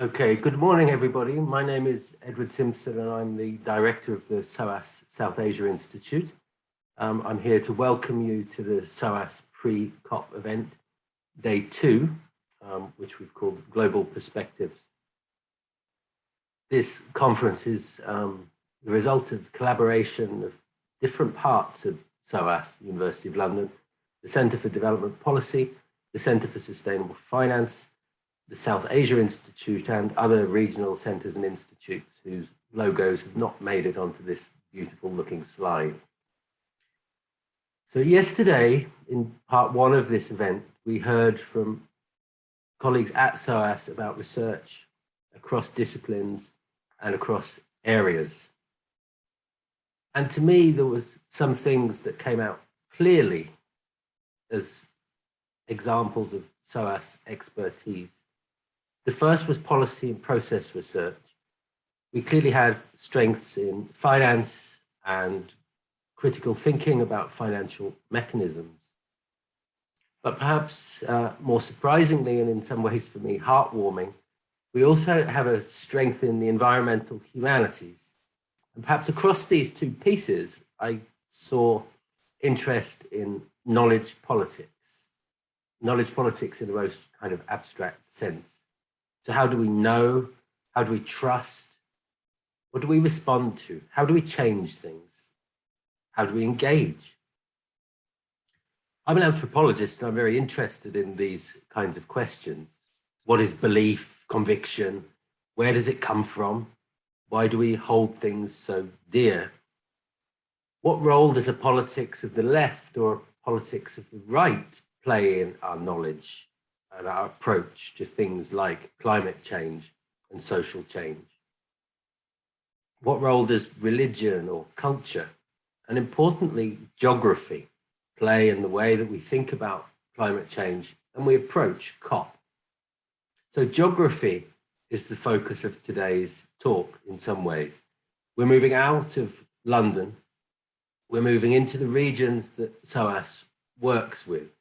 Okay, good morning, everybody. My name is Edward Simpson, and I'm the director of the SOAS South Asia Institute. Um, I'm here to welcome you to the SOAS pre-COP event, day two, um, which we've called Global Perspectives. This conference is um, the result of collaboration of different parts of SOAS, University of London, the Centre for Development Policy, the Centre for Sustainable Finance, the South Asia Institute and other regional centres and institutes whose logos have not made it onto this beautiful looking slide. So yesterday, in part one of this event, we heard from colleagues at SOAS about research across disciplines and across areas. And to me, there was some things that came out clearly as examples of SOAS expertise. The first was policy and process research. We clearly had strengths in finance and critical thinking about financial mechanisms. But perhaps uh, more surprisingly, and in some ways for me, heartwarming, we also have a strength in the environmental humanities. And perhaps across these two pieces, I saw interest in knowledge politics, knowledge politics in the most kind of abstract sense. So how do we know? How do we trust? What do we respond to? How do we change things? How do we engage? I'm an anthropologist and I'm very interested in these kinds of questions. What is belief, conviction? Where does it come from? Why do we hold things so dear? What role does a politics of the left or a politics of the right play in our knowledge and our approach to things like climate change and social change? What role does religion or culture, and importantly, geography, play in the way that we think about climate change and we approach COP? So geography is the focus of today's talk in some ways. We're moving out of London we're moving into the regions that SOAS works with.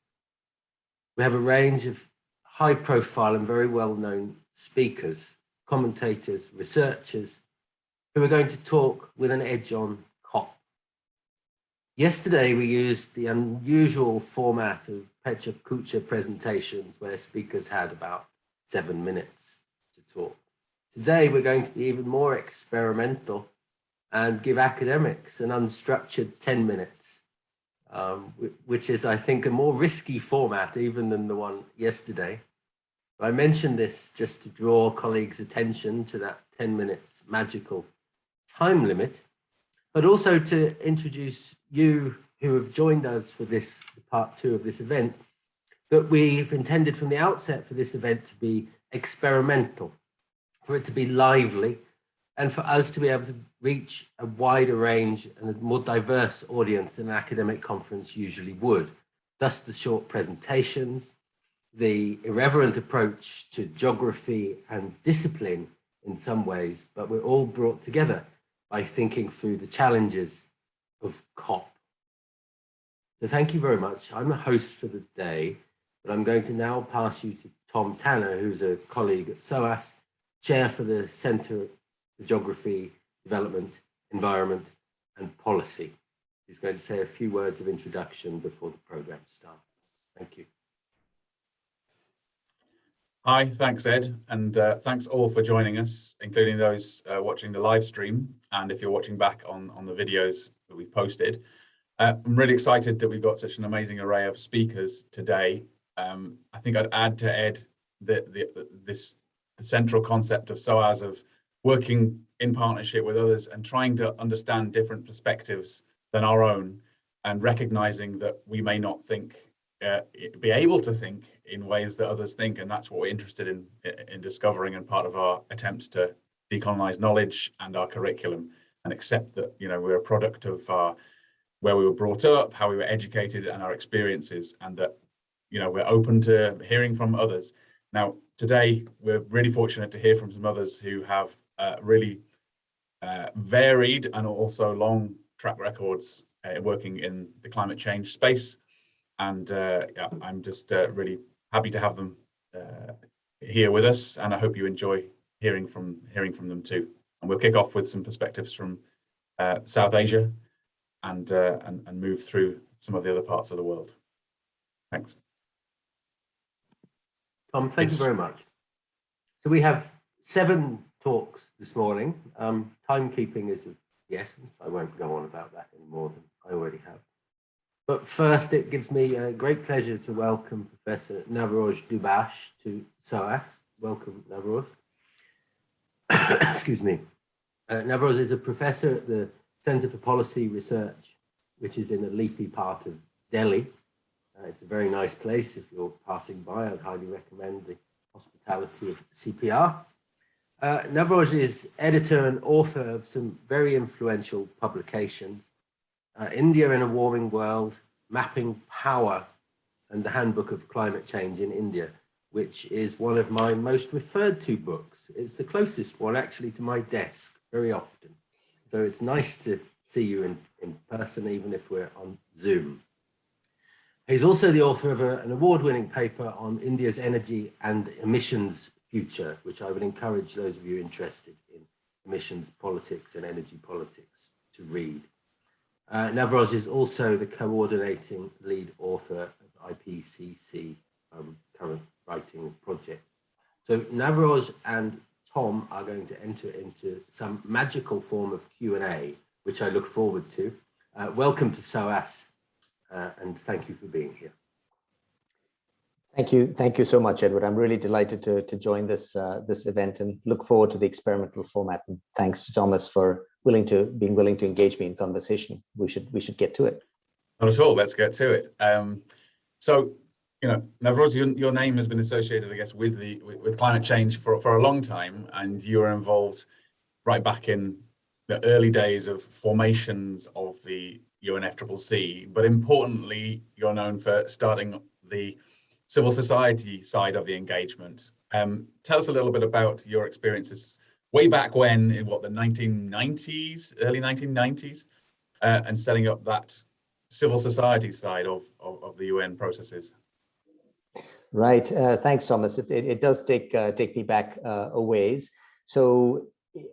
We have a range of high profile and very well known speakers, commentators, researchers, who are going to talk with an edge on COP. Yesterday, we used the unusual format of Pecha Kucha presentations where speakers had about seven minutes to talk. Today, we're going to be even more experimental and give academics an unstructured 10 minutes, um, which is, I think, a more risky format even than the one yesterday. I mentioned this just to draw colleagues' attention to that 10 minutes magical time limit, but also to introduce you who have joined us for this part two of this event, that we've intended from the outset for this event to be experimental, for it to be lively, and for us to be able to reach a wider range and a more diverse audience than an academic conference usually would. Thus the short presentations, the irreverent approach to geography and discipline in some ways, but we're all brought together by thinking through the challenges of COP. So thank you very much. I'm the host for the day, but I'm going to now pass you to Tom Tanner, who's a colleague at SOAS, chair for the Centre for Geography development, environment, and policy. He's going to say a few words of introduction before the program starts. Thank you. Hi, thanks Ed, and uh, thanks all for joining us, including those uh, watching the live stream, and if you're watching back on, on the videos that we've posted. Uh, I'm really excited that we've got such an amazing array of speakers today. Um, I think I'd add to Ed that the, this the central concept of SOAS of working in partnership with others and trying to understand different perspectives than our own and recognizing that we may not think uh, be able to think in ways that others think and that's what we're interested in in discovering and part of our attempts to decolonize knowledge and our curriculum and accept that you know we're a product of our where we were brought up how we were educated and our experiences and that you know we're open to hearing from others now today we're really fortunate to hear from some others who have uh, really uh, varied and also long track records uh, working in the climate change space. And uh, yeah, I'm just uh, really happy to have them uh, here with us and I hope you enjoy hearing from hearing from them too. And we'll kick off with some perspectives from uh, South Asia and, uh, and and move through some of the other parts of the world. Thanks. Tom, thank It's- you very much. So we have seven talks this morning. Um, timekeeping is of the essence. I won't go on about that any more than I already have. But first, it gives me a great pleasure to welcome Professor Navroz Dubash to SOAS. Welcome, Navroz. Excuse me. Uh, Navroz is a professor at the Center for Policy Research, which is in a leafy part of Delhi. Uh, it's a very nice place. If you're passing by, I'd highly recommend the hospitality of CPR. Uh, Navroz is editor and author of some very influential publications. Uh, India in a Warming World, Mapping Power, and the Handbook of Climate Change in India, which is one of my most referred to books. It's the closest one actually to my desk very often. So it's nice to see you in, in person, even if we're on Zoom. He's also the author of a, an award-winning paper on India's energy and emissions future, which I would encourage those of you interested in emissions politics and energy politics to read. Uh, Navroz is also the coordinating lead author of IPCC um, current writing project. So Navroz and Tom are going to enter into some magical form of Q&A, which I look forward to. Uh, welcome to SOAS uh, and thank you for being here. Thank you. Thank you so much, Edward. I'm really delighted to, to join this, uh, this event and look forward to the experimental format. And thanks to Thomas for willing to being willing to engage me in conversation. We should we should get to it. Not at all. Let's get to it. Um, so, you know, Navroz, your, your name has been associated, I guess, with the with, with climate change for, for a long time, and you were involved right back in the early days of formations of the UNFCCC. But importantly, you're known for starting the civil society side of the engagement. Um, tell us a little bit about your experiences way back when, in what the 1990s, early 1990s, uh, and setting up that civil society side of, of, of the UN processes. Right. Uh, thanks, Thomas. It, it, it, does take uh, take me back uh, a ways. So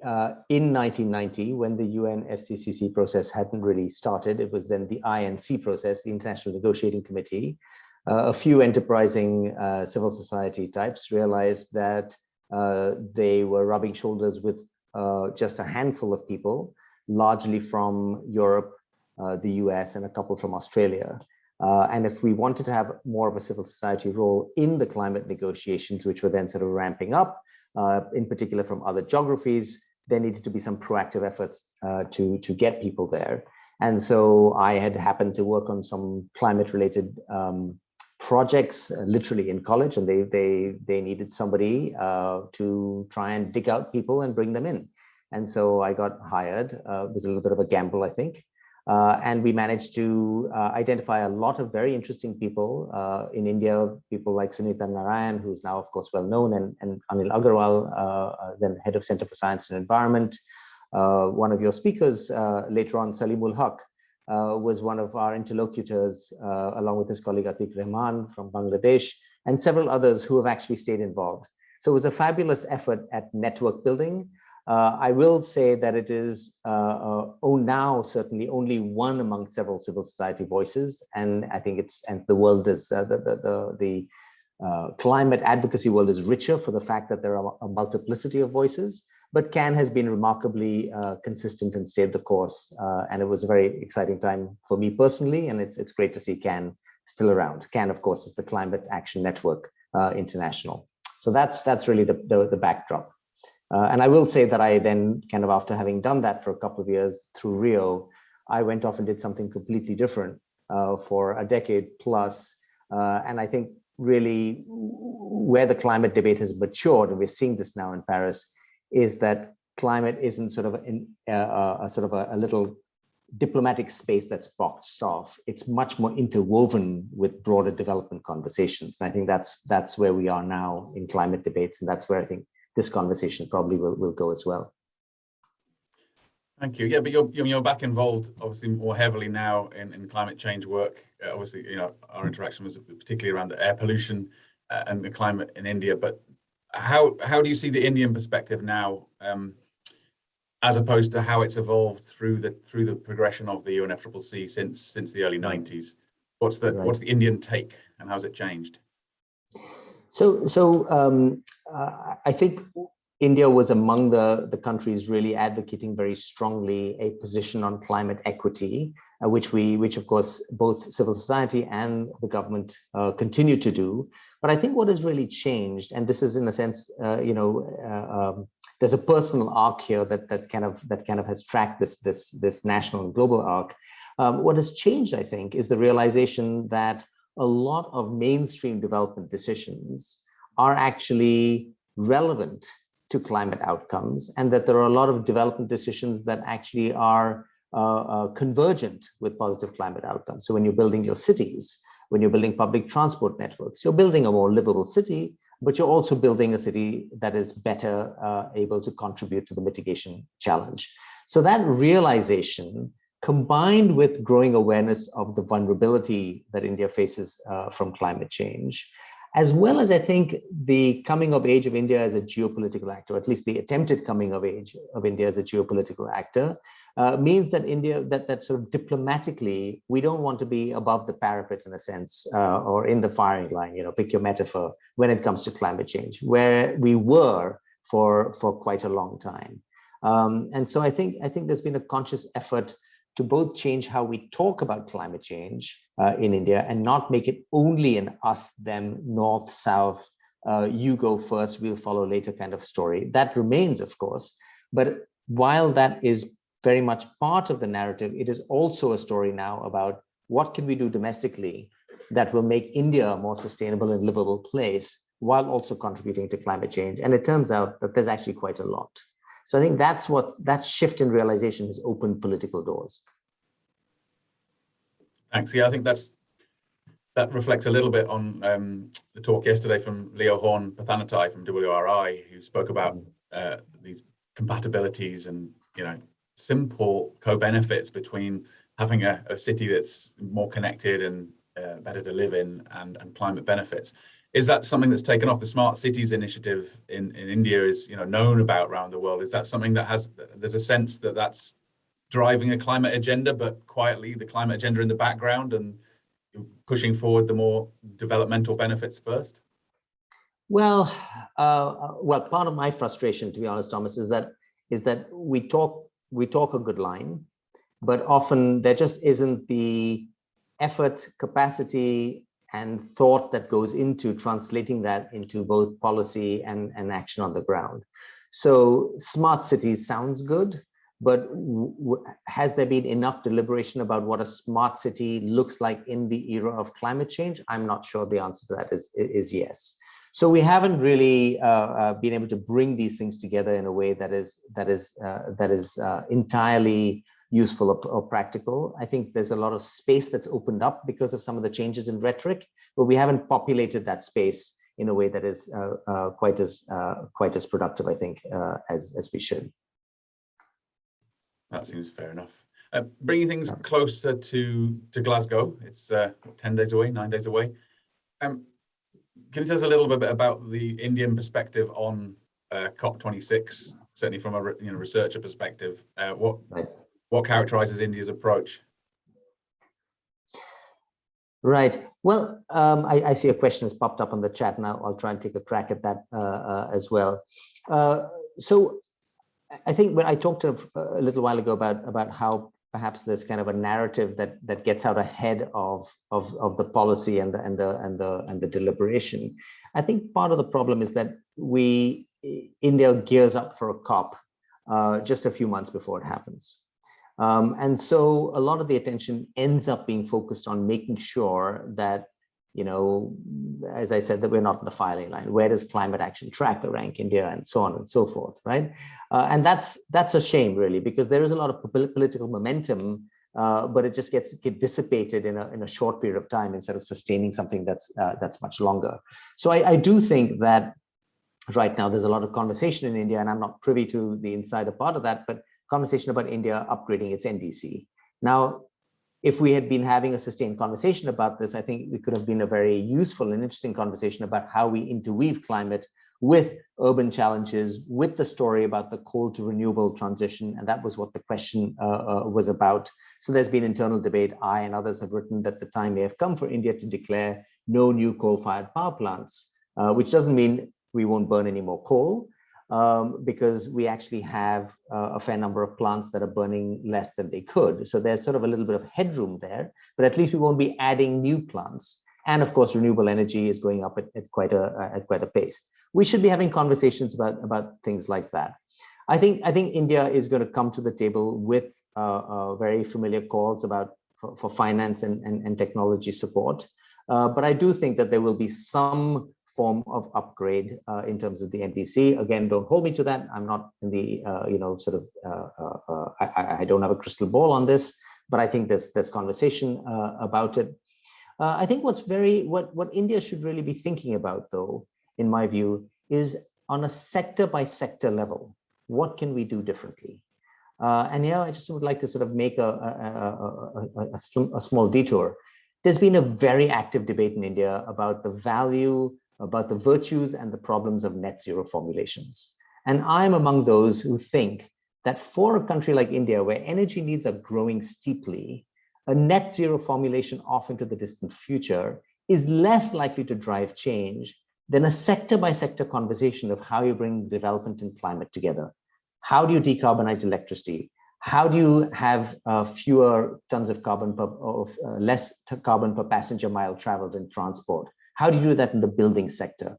uh, in 1990, when the UN FCCC process hadn't really started, it was then the INC process, the International Negotiating Committee. Uh, a few enterprising uh, civil society types realized that they were rubbing shoulders with just a handful of people, largely from Europe, uh, the US and a couple from Australia. Uh, and if we wanted to have more of a civil society role in the climate negotiations, which were then sort of ramping up, uh, in particular from other geographies, there needed to be some proactive efforts to, to get people there. And so I had happened to work on some climate related um, projects uh, literally in college and they they they needed somebody uh, to try and dig out people and bring them in and so I got hired uh, it was a little bit of a gamble I think uh, and we managed to uh, identify a lot of very interesting people uh, in India, people like Sunita Narain, who's now, of course, well known, and, and Anil Agarwal, then head of Center for Science and Environment. One of your speakers later on, Saleemul Huq, was one of our interlocutors, along with his colleague Atiq Rahman from Bangladesh, and several others who have actually stayed involved. So it was a fabulous effort at network building. Uh, I will say that it is uh, uh, oh now certainly only one among several civil society voices, and I think it's and the world is the the the, the climate advocacy world is richer for the fact that there are a multiplicity of voices. But CAN has been remarkably consistent and stayed the course, and it was a very exciting time for me personally, and it's it's great to see CAN still around. CAN, of course, is the Climate Action Network International. So that's that's really the the, the backdrop. Uh, and I will say that I then kind of after having done that for a couple of years through Rio, I went off and did something completely different uh, for a decade plus. Uh, and I think really where the climate debate has matured, and we're seeing this now in Paris, is that climate isn't sort of in, a sort of a, a little diplomatic space that's boxed off. It's much more interwoven with broader development conversations. And I think that's that's where we are now in climate debates. And that's where I think this conversation probably will, will go as well. Thank you. Yeah, but you're you're back involved obviously more heavily now in, in climate change work. Uh, obviously, you know, our interaction was particularly around the air pollution uh, and the climate in India. But how how do you see the Indian perspective now, um, as opposed to how it's evolved through the through the progression of the UNFCCC since since the early nineties? What's the Right. what's the Indian take, and how's it changed? So, so um, uh, I think India was among the, the countries really advocating very strongly a position on climate equity, uh, which we, which of course, both civil society and the government uh, continue to do. But I think what has really changed, and this is in a sense, uh, you know, uh, um, there's a personal arc here that that kind of that kind of has tracked this this this national and global arc. Um, what has changed, I think, is the realization that a lot of mainstream development decisions are actually relevant to climate outcomes and that there are a lot of development decisions that actually are uh, uh, convergent with positive climate outcomes. So when you're building your cities, when you're building public transport networks, you're building a more livable city, but you're also building a city that is better uh, able to contribute to the mitigation challenge. So that realization combined with growing awareness of the vulnerability that India faces uh, from climate change, as well as I think the coming of age of India as a geopolitical actor, at least the attempted coming of age of India as a geopolitical actor, uh, means that India, that, that sort of diplomatically, we don't want to be above the parapet in a sense, uh, or in the firing line, you know, pick your metaphor, when it comes to climate change, where we were for, for quite a long time. Um, and so I think, I think there's been a conscious effort to both change how we talk about climate change uh, in India and not make it only an us, them, north, south, uh, you go first, we'll follow later kind of story. That remains, of course. But while that is very much part of the narrative, it is also a story now about what can we do domestically that will make India a more sustainable and livable place while also contributing to climate change. And it turns out that there's actually quite a lot. So I think that's what that shift in realization has opened political doors. Thanks. Yeah, I think that's that reflects a little bit on um, the talk yesterday from Leo Horn Phathanothai from WRI, who spoke about uh, these compatibilities and you know simple co-benefits between having a, a, city that's more connected and uh, better to live in and, and climate benefits. Is that something that's taken off the Smart Cities initiative in, in India is you know known about around the world? Is that something that has there's a sense that that's driving a climate agenda, but quietly the climate agenda in the background and pushing forward the more developmental benefits first? Well, uh, well, part of my frustration, to be honest, Thomas, is that is that we talk we talk a good line, but often there just isn't the effort, capacity, and thought that goes into translating that into both policy and, and action on the ground. So smart cities sounds good, but has there been enough deliberation about what a smart city looks like in the era of climate change? I'm not sure the answer to that is, is yes. So we haven't really uh, uh, been able to bring these things together in a way that is that is uh, that is uh, entirely useful or, or, practical. I think there's a lot of space that's opened up because of some of the changes in rhetoric, but we haven't populated that space in a way that is uh, uh, quite as quite as productive, I think, as as we should. That seems fair enough. Uh, bringing things closer to to Glasgow, it's uh, ten days away, nine days away. Um, can you tell us a little bit about the Indian perspective on uh, COP26? Certainly from a you know researcher perspective, uh, what right. what characterizes India's approach? Right. Well, um, I, I, see a question has popped up on the chat now. I'll try and take a crack at that uh, uh, as well. Uh, so I think when I talked a, a little while ago about about how perhaps there's kind of a narrative that that gets out ahead of of of the policy and the and the and the and the deliberation. I think part of the problem is that we India gears up for a COP uh, just a few months before it happens. Um, and so a lot of the attention ends up being focused on making sure that you know, as I said, that we're not in the filing line. Where does climate action tracker rank India and so on and so forth, right? Uh, and that's that's a shame, really, because there is a lot of political momentum, uh, but it just gets get dissipated in a in a short period of time instead of sustaining something that's uh, that's much longer. So I, I do think that right now there's a lot of conversation in India, and I'm not privy to the insider part of that, but conversation about India upgrading its NDC. Now, if we had been having a sustained conversation about this, I think it could have been a very useful and interesting conversation about how we interweave climate with urban challenges, with the story about the coal to renewable transition, and that was what the question uh, uh, was about. So there's been internal debate. I and others have written that the time may have come for India to declare no new coal-fired power plants, uh, which doesn't mean we won't burn any more coal, um, because we actually have uh, a fair number of plants that are burning less than they could. So there's sort of a little bit of headroom there, but at least we won't be adding new plants. And of course, renewable energy is going up at, at quite a at quite a pace. We should be having conversations about about things like that. I think I think India is going to come to the table with uh, uh, very familiar calls about for, for finance and, and, and technology support. Uh, but I do think that there will be some form of upgrade uh, in terms of the NDC. Again, don't hold me to that. I'm not in the, uh, you know, sort of, uh, I, I, don't have a crystal ball on this, but I think there's, there's conversation about it. I think what's very, what, what India should really be thinking about though, in my view, is on a sector by sector level, what can we do differently? Uh, and yeah, I just would like to sort of make a, a, a, a, small detour. There's been a very active debate in India about the value about the virtues and the problems of net zero formulations. And I'm among those who think that for a country like India, where energy needs are growing steeply, a net zero formulation off into the distant future is less likely to drive change than a sector by sector conversation of how you bring development and climate together. How do you decarbonize electricity? How do you have uh, fewer tons of carbon per, of uh, less carbon per passenger mile traveled in transport? How do you do that in the building sector?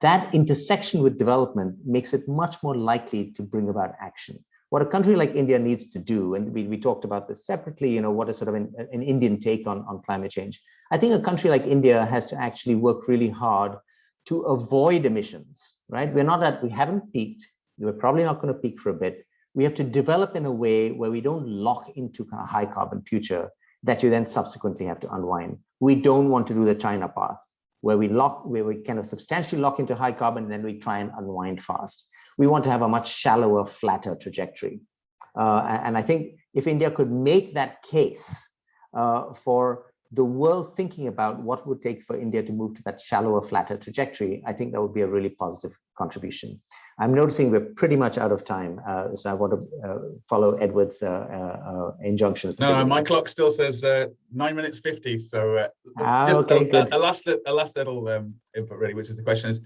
That intersection with development makes it much more likely to bring about action. What a country like India needs to do, and we, we talked about this separately, you know, what is sort of an, an Indian take on, on climate change. I think a country like India has to actually work really hard to avoid emissions, right? We're not at, we haven't peaked. We're probably not going to peak for a bit. We have to develop in a way where we don't lock into a high carbon future that you then subsequently have to unwind. We don't want to do the China path where we lock, where we kind of substantially lock into high carbon and then we try and unwind fast. We want to have a much shallower, flatter trajectory. Uh, and I think if India could make that case uh, for the world thinking about what would take for India to move to that shallower, flatter trajectory, I think that would be a really positive contribution. I'm noticing we're pretty much out of time, uh, so I want to uh, follow Edward's uh, uh, uh injunction. No, my clock still says uh, nine minutes 50, so ah, just okay, a, a, last, a last little um, input really, which is the question is,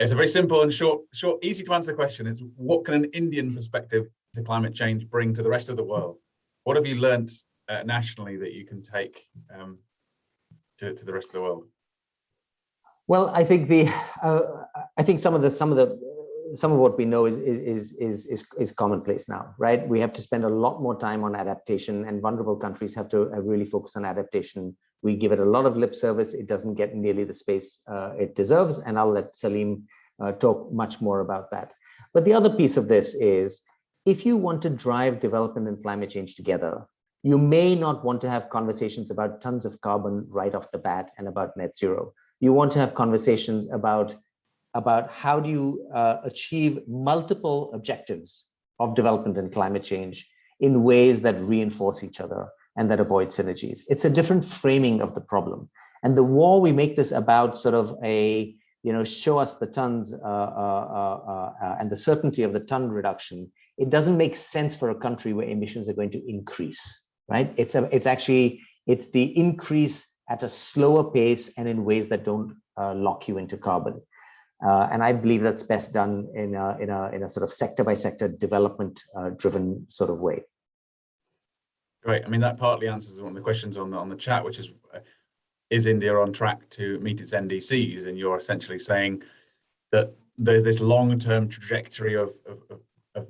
it's a very simple and short, short, easy to answer question. It's what can an Indian perspective to climate change bring to the rest of the world? What have you learnt uh, nationally that you can take um, to, to the rest of the world? Well, I think the uh, I think some of the some of the some of what we know is is is is is commonplace now, right? We have to spend a lot more time on adaptation, and vulnerable countries have to really focus on adaptation. We give it a lot of lip service; it doesn't get nearly the space uh, it deserves, and I'll let Salim uh, talk much more about that. But the other piece of this is, if you want to drive development and climate change together, you may not want to have conversations about tons of carbon right off the bat and about net zero. You want to have conversations about, about how do you uh, achieve multiple objectives of development and climate change in ways that reinforce each other and that avoid synergies. It's a different framing of the problem. And the more we make this about sort of a, you know, show us the tons uh, uh, uh, uh and the certainty of the ton reduction, it doesn't make sense for a country where emissions are going to increase right? It's a, it's actually, it's the increase at a slower pace and in ways that don't uh, lock you into carbon. Uh, and I believe that's best done in a, in a, in a sort of sector by sector development uh, driven sort of way. Great. I mean, that partly answers one of the questions on the, on the chat, which is, uh, is India on track to meet its NDCs? And you're essentially saying that the, this long-term trajectory of, of, of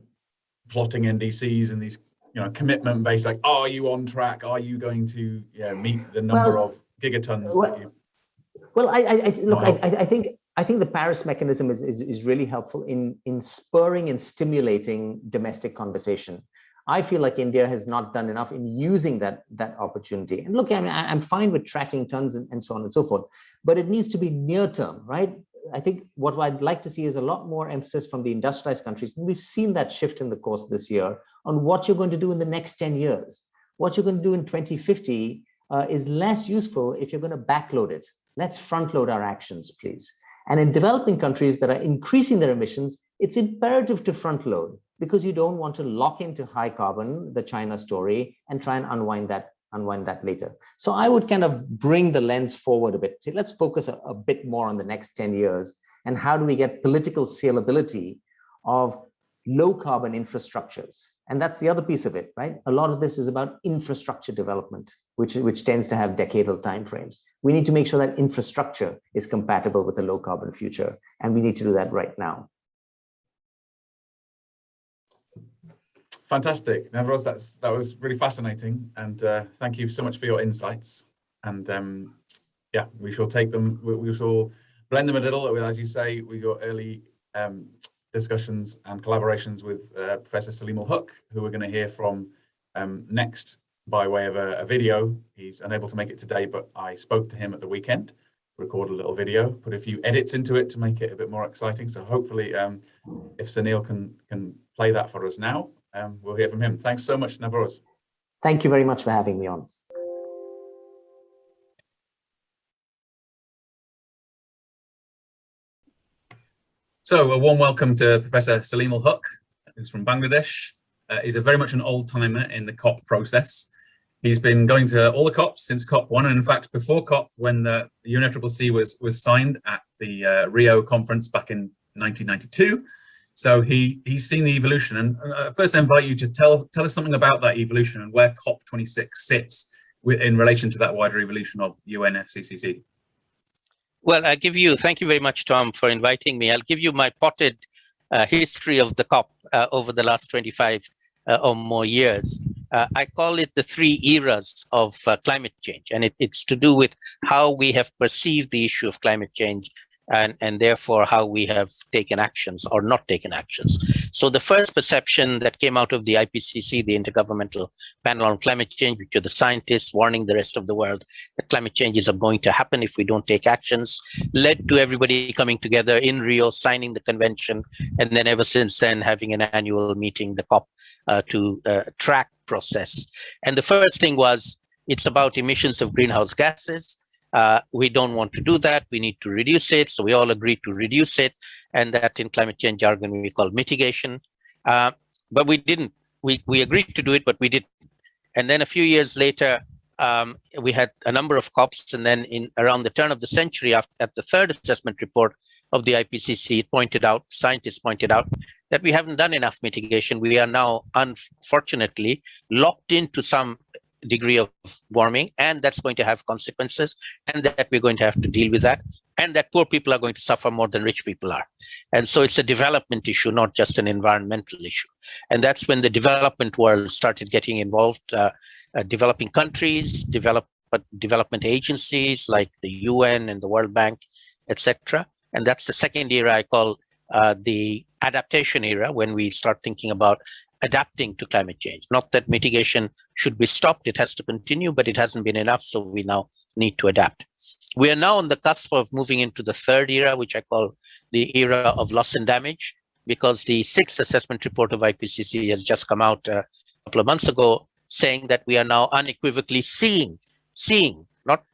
plotting NDCs and these you know commitment based like are you on track are you going to yeah meet the number well, of gigatons well, you, well I, I, I look I, I think I think the Paris mechanism is, is, is really helpful in, in spurring and stimulating domestic conversation. I feel like India has not done enough in using that, that opportunity. And look, I mean, I, am fine with tracking tons and, and so on and so forth, but it needs to be near term, right? I think what I'd like to see is a lot more emphasis from the industrialized countries. And we've seen that shift in the course this year on what you're going to do in the next 10 years. What you're going to do in 2050 uh, is less useful if you're going to backload it. Let's front load our actions, please. And in developing countries that are increasing their emissions, it's imperative to front load because you don't want to lock into high carbon, the China story, and try and unwind that unwind that later. So I would kind of bring the lens forward a bit. Say, let's focus a, a bit more on the next 10 years and how do we get political scalability of low carbon infrastructures. And that's the other piece of it, right? A lot of this is about infrastructure development, which, which tends to have decadal timeframes. We need to make sure that infrastructure is compatible with a low carbon future. And we need to do that right now. Fantastic, Navroz. That's that was really fascinating, and uh, thank you so much for your insights. And um, yeah, we shall take them. We, we, shall blend them a little. As you say, we got early um, discussions and collaborations with uh, Professor Saleemul Huq, who we're going to hear from um, next by way of a, a, video. He's unable to make it today, but I spoke to him at the weekend, recorded a little video, put a few edits into it to make it a bit more exciting. So hopefully, um, if Sunil can can play that for us now, um, we'll hear from him. Thanks so much, Navroz. Thank you very much for having me on. So a warm welcome to Professor Saleemul Huq, who's from Bangladesh. Uh, he's a very much an old timer in the COP process. He's been going to all the COPs since COP1, and in fact, before COP, when the, the UNFCCC was, was signed at the uh, Rio conference back in 1992, so he he's seen the evolution. And uh, first, I invite you to tell tell us something about that evolution and where COP26 sits with, in relation to that wider evolution of UNFCCC. Well, I'll give you, thank you very much, Tom, for inviting me. I'll give you my potted uh, history of the COP uh, over the last 25 uh, or more years. Uh, I call it the three eras of uh, climate change, and it, it's to do with how we have perceived the issue of climate change and, and therefore how we have taken actions or not taken actions. So the first perception that came out of the IPCC, the Intergovernmental Panel on Climate Change, which are the scientists warning the rest of the world that climate changes are going to happen if we don't take actions, led to everybody coming together in Rio, signing the convention, and then ever since then having an annual meeting, the COP, uh, to uh, track process. And the first thing was it's about emissions of greenhouse gases. Uh, we don't want to do that. We need to reduce it. So we all agreed to reduce it. And that in climate change jargon, we call mitigation. Uh, but we didn't. We, we agreed to do it, but we didn't. And then a few years later, um, we had a number of COPs. And then in around the turn of the century, after, at the third assessment report of the IPCC, it pointed out, scientists pointed out, that we haven't done enough mitigation. We are now, unfortunately, locked into some degree of warming and that's going to have consequences and that we're going to have to deal with that and that poor people are going to suffer more than rich people are. And so it's a development issue not just an environmental issue. And that's when the development world started getting involved uh, uh, developing countries develop development agencies like the UN and the World Bank etc and that's the second era I call uh, the adaptation era when we start thinking about adapting to climate change. Not that mitigation should be stopped, it has to continue, but it hasn't been enough, so we now need to adapt. We are now on the cusp of moving into the third era, which I call the era of loss and damage, because the sixth assessment report of IPCC has just come out a couple of months ago, saying that we are now unequivocally seeing, seeing, not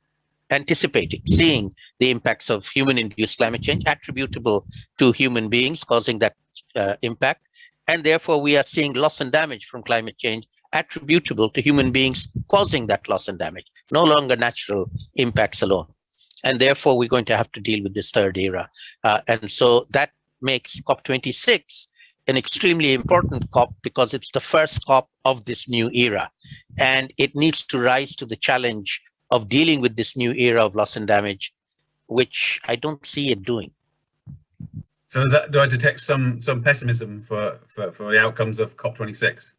anticipating, seeing the impacts of human-induced climate change attributable to human beings causing that uh, impact and therefore, we are seeing loss and damage from climate change attributable to human beings causing that loss and damage, no longer natural impacts alone. And therefore, we're going to have to deal with this third era. Uh, and so that makes COP26 an extremely important COP because it's the first COP of this new era. And it needs to rise to the challenge of dealing with this new era of loss and damage, which I don't see it doing. So that, do I detect some some pessimism for, for, for the outcomes of COP26?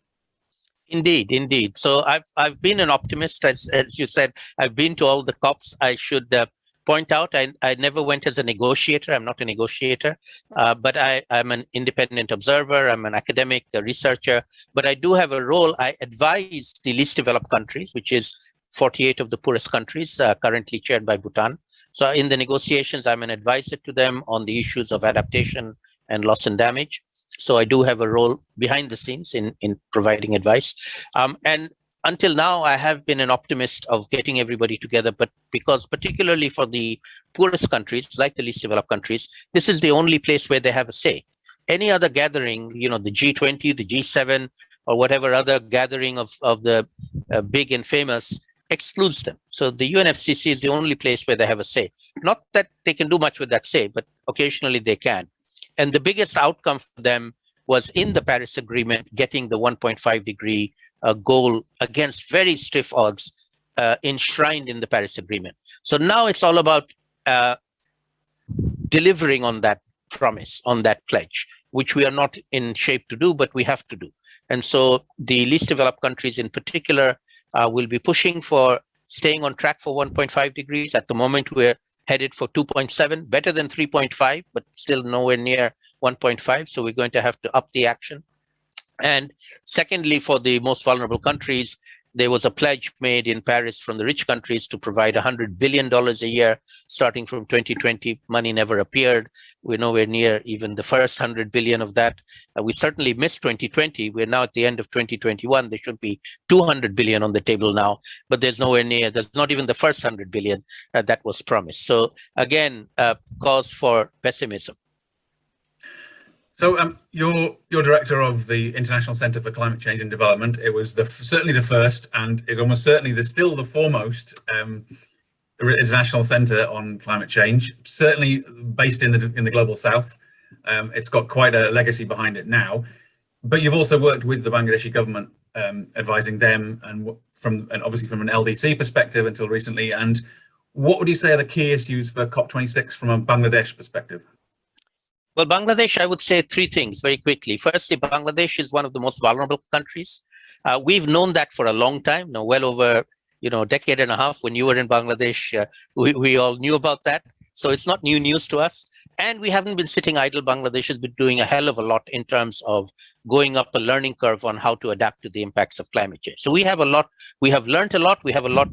Indeed, indeed. So I've I've been an optimist, as as you said. I've been to all the COPs. I should uh, point out I I never went as a negotiator. I'm not a negotiator, uh, but I I'm an independent observer. I'm an academic, a researcher. But I do have a role. I advise the least developed countries, which is 48 of the poorest countries, uh, currently chaired by Bhutan. So in the negotiations, I'm an advisor to them on the issues of adaptation and loss and damage. So I do have a role behind the scenes in, in providing advice. Um, and until now, I have been an optimist of getting everybody together, but because particularly for the poorest countries, like the least developed countries, this is the only place where they have a say. Any other gathering, you know, the G20, the G7, or whatever other gathering of, of the uh, big and famous excludes them. So the UNFCCC is the only place where they have a say. Not that they can do much with that say, but occasionally they can. And the biggest outcome for them was in the Paris Agreement, getting the 1.5 degree uh, goal against very stiff odds uh, enshrined in the Paris Agreement. So now it's all about uh, delivering on that promise, on that pledge, which we are not in shape to do, but we have to do. And so the least developed countries in particular uh, will be pushing for staying on track for 1.5 degrees. At the moment, we're headed for 2.7, better than 3.5, but still nowhere near 1.5. So we're going to have to up the action. And secondly, for the most vulnerable countries, there was a pledge made in Paris from the rich countries to provide $100 billion a year starting from 2020. Money never appeared. We're nowhere near even the first 100 billion of that. Uh, we certainly missed 2020. We're now at the end of 2021. There should be 200 billion on the table now, but there's nowhere near, there's not even the first 100 billion uh, that was promised. So again, uh, cause for pessimism. So um, you're you're director of the International Centre for Climate Change and Development. It was the certainly the first, and is almost certainly the still the foremost um, international centre on climate change. Certainly based in the in the global south. Um, it's got quite a legacy behind it now. But you've also worked with the Bangladeshi government, um, advising them, and from and obviously from an LDC perspective until recently. And what would you say are the key issues for COP26 from a Bangladesh perspective? Well, Bangladesh, I would say three things very quickly. Firstly, Bangladesh is one of the most vulnerable countries. Uh, we've known that for a long time, now well over you know, a decade and a half when you were in Bangladesh, uh, we, we all knew about that. So it's not new news to us. And we haven't been sitting idle. Bangladesh has been doing a hell of a lot in terms of going up a learning curve on how to adapt to the impacts of climate change. So we have a lot, we have learned a lot, we have a lot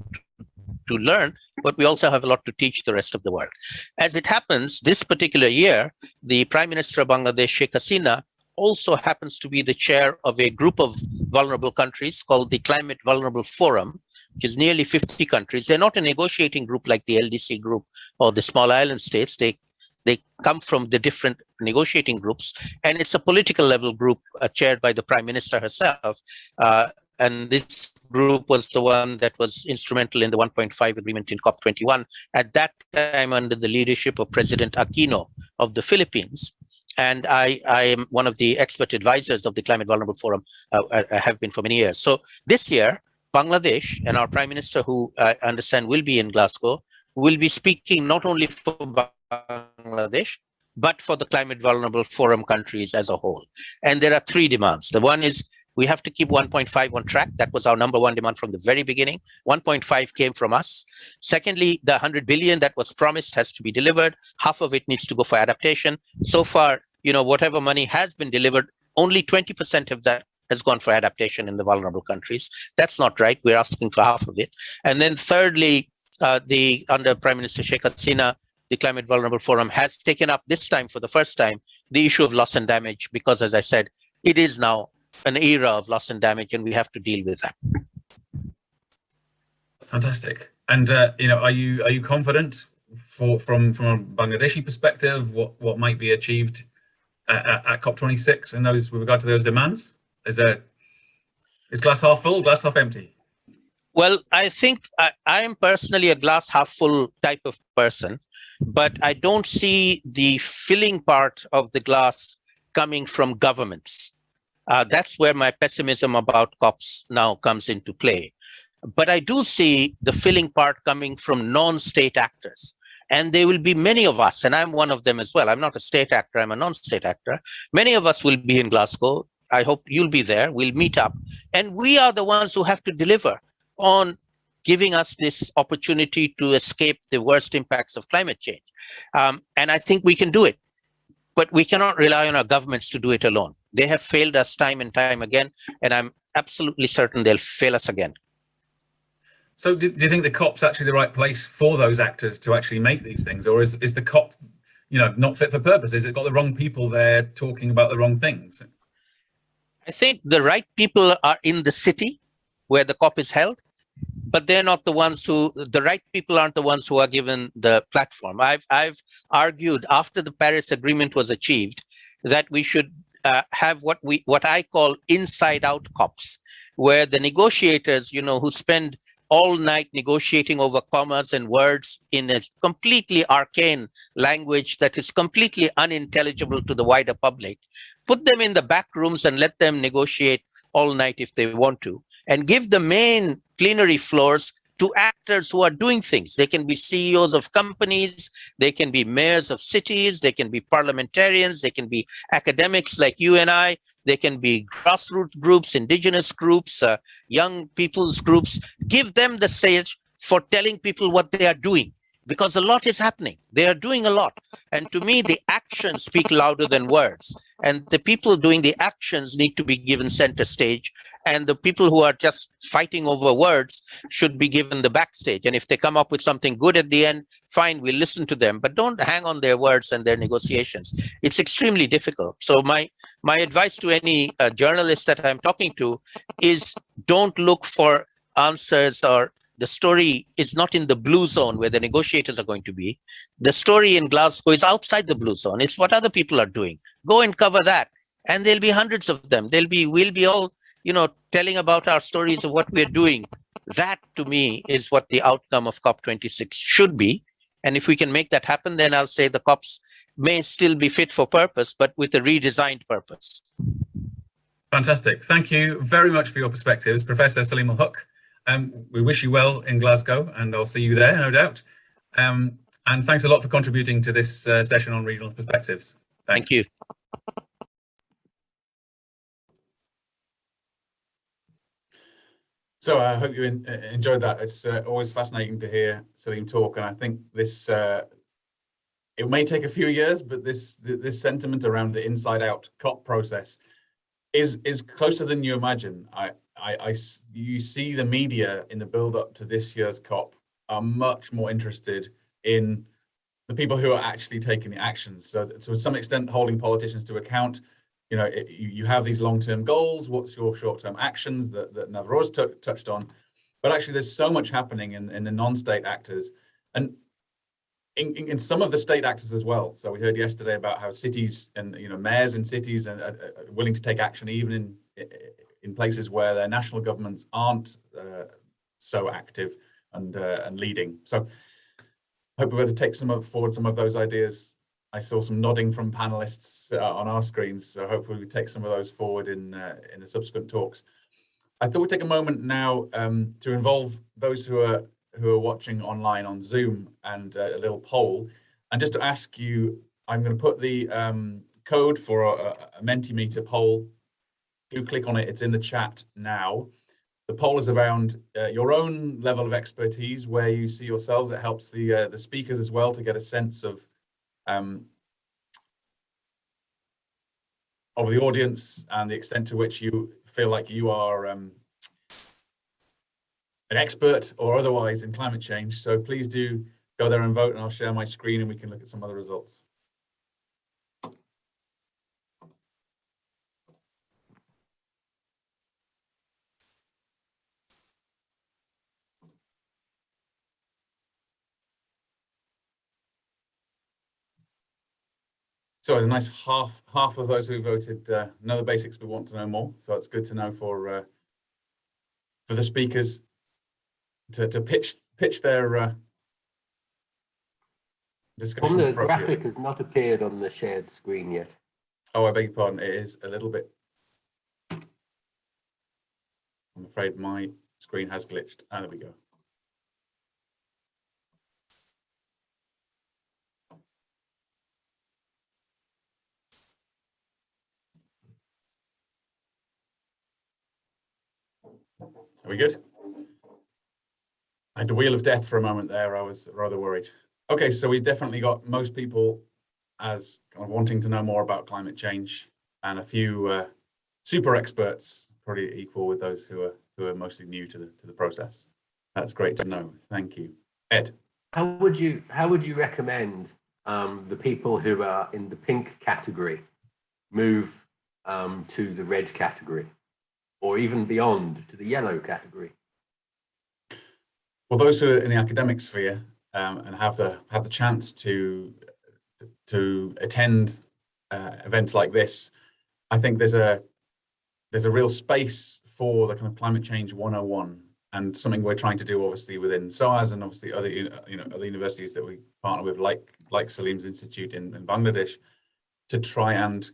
to learn, but we also have a lot to teach the rest of the world. As it happens, this particular year, the Prime Minister of Bangladesh, Sheikh Hasina, also happens to be the chair of a group of vulnerable countries called the Climate Vulnerable Forum, which is nearly 50 countries. They're not a negotiating group like the LDC group or the small island states. They they come from the different negotiating groups, and it's a political level group uh, chaired by the prime minister herself. Uh, and this group was the one that was instrumental in the 1.5 agreement in COP21, at that time under the leadership of President Aquino of the Philippines. And I, I am one of the expert advisors of the Climate Vulnerable Forum, uh, I, I have been for many years. So this year, Bangladesh and our Prime Minister, who I understand will be in Glasgow, will be speaking not only for Bangladesh, but for the Climate Vulnerable Forum countries as a whole. And there are three demands. The one is we have to keep 1.5 on track. That was our number one demand from the very beginning. 1.5 came from us. Secondly, the 100 billion that was promised has to be delivered. Half of it needs to go for adaptation. So far, you know, whatever money has been delivered, only 20% of that has gone for adaptation in the vulnerable countries. That's not right. We're asking for half of it. And then thirdly, uh, the under Prime Minister Sheikh Hasina, the Climate Vulnerable Forum has taken up this time for the first time the issue of loss and damage because, as I said, it is now an era of loss and damage, and we have to deal with that. Fantastic. And uh, you know, are you are you confident for from from a Bangladeshi perspective what what might be achieved at, at COP26 and those with regard to those demands? Is there is glass half full, glass half empty? Well, I think I, I am personally a glass half full type of person, but I don't see the filling part of the glass coming from governments. Uh, that's where my pessimism about COPs now comes into play. But I do see the filling part coming from non-state actors. And there will be many of us, and I'm one of them as well. I'm not a state actor, I'm a non-state actor. Many of us will be in Glasgow. I hope you'll be there. We'll meet up. And we are the ones who have to deliver on giving us this opportunity to escape the worst impacts of climate change. Um, and I think we can do it. But we cannot rely on our governments to do it alone. They have failed us time and time again, and I'm absolutely certain they'll fail us again. So do, do, you think the COP's actually the right place for those actors to actually make these things? Or is, is the COP, you know, not fit for purpose? Is it got the wrong people there talking about the wrong things? I think the right people are in the city where the COP is held, but they're not the ones who, the right people aren't the ones who are given the platform. I've, I've argued after the Paris Agreement was achieved that we should uh, have what we, what I call inside out COPs, where the negotiators, you know, who spend all night negotiating over commas and words in a completely arcane language that is completely unintelligible to the wider public. Put them in the back rooms and let them negotiate all night if they want to, and give the main plenary floors to actors who are doing things. They can be CEOs of companies, they can be mayors of cities, they can be parliamentarians, they can be academics like you and I, they can be grassroots groups, indigenous groups, uh, young people's groups. Give them the stage for telling people what they are doing because a lot is happening. They are doing a lot. And to me, the actions speak louder than words. And the people doing the actions need to be given center stage. And the people who are just fighting over words should be given the backstage. And if they come up with something good at the end, fine, we'll listen to them. But don't hang on their words and their negotiations. It's extremely difficult. So my my advice to any uh, journalist that I'm talking to is don't look for answers or the story is not in the blue zone where the negotiators are going to be. The story in Glasgow is outside the blue zone. It's what other people are doing. Go and cover that. And there'll be hundreds of them. There'll be, we'll be all, you know, telling about our stories of what we're doing. That to me is what the outcome of COP26 should be. And if we can make that happen, then I'll say the COPs may still be fit for purpose, but with a redesigned purpose. Fantastic. Thank you very much for your perspectives, Professor Saleemul Huq. Um, we wish you well in Glasgow and I'll see you there, no doubt. Um, and thanks a lot for contributing to this uh, session on regional perspectives. Thank you. So I hope you in, uh, enjoyed that. It's uh, always fascinating to hear Salim talk, and I think this uh, it may take a few years, but this this sentiment around the inside out COP process is is closer than you imagine. I, I, I you see the media in the build up to this year's COP are much more interested in the people who are actually taking the actions. So to some extent, holding politicians to account. You know, it, you, have these long-term goals. What's your short-term actions that, that Navroz touched on? But actually, there's so much happening in, in the non-state actors. And in, in, in, some of the state actors as well. So we heard yesterday about how cities and you know mayors in cities are, are willing to take action even in in places where their national governments aren't uh, so active and uh, and leading. So hope we're able to take some of, forward some of those ideas. I saw some nodding from panelists uh, on our screens, so hopefully we take some of those forward in uh, in the subsequent talks. I thought we'd take a moment now um, to involve those who are who are watching online on Zoom and uh, a little poll. And just to ask you, I'm going to put the um, code for a, a Mentimeter poll. Do click on it. It's in the chat now. The poll is around uh, your own level of expertise, where you see yourselves. It helps the uh, the speakers as well to get a sense of um, of the audience and the extent to which you feel like you are um, an expert or otherwise in climate change. So please do go there and vote and I'll share my screen and we can look at some other results. So a nice half half of those who voted uh, know the basics but want to know more. So it's good to know for uh, for the speakers to, to pitch pitch their uh, discussion. the graphic has not appeared on the shared screen yet. Oh, I beg your pardon. It is a little bit. I'm afraid my screen has glitched. Ah, there we go. Are we good? I had the wheel of death for a moment there. I was rather worried. Okay, so we definitely got most people as kind of wanting to know more about climate change and a few uh, super experts, probably equal with those who are who are mostly new to the to the process. That's great to know. Thank you, Ed. How would you how would you recommend um, the people who are in the pink category move um, to the red category? Or even beyond to the yellow category? Well, those who are in the academic sphere um, and have the have the chance to to attend uh, events like this, I think there's a there's a real space for the kind of climate change 101 and something we're trying to do obviously within SOAS and obviously other you know other universities that we partner with like like Salim's Institute in, in Bangladesh to try and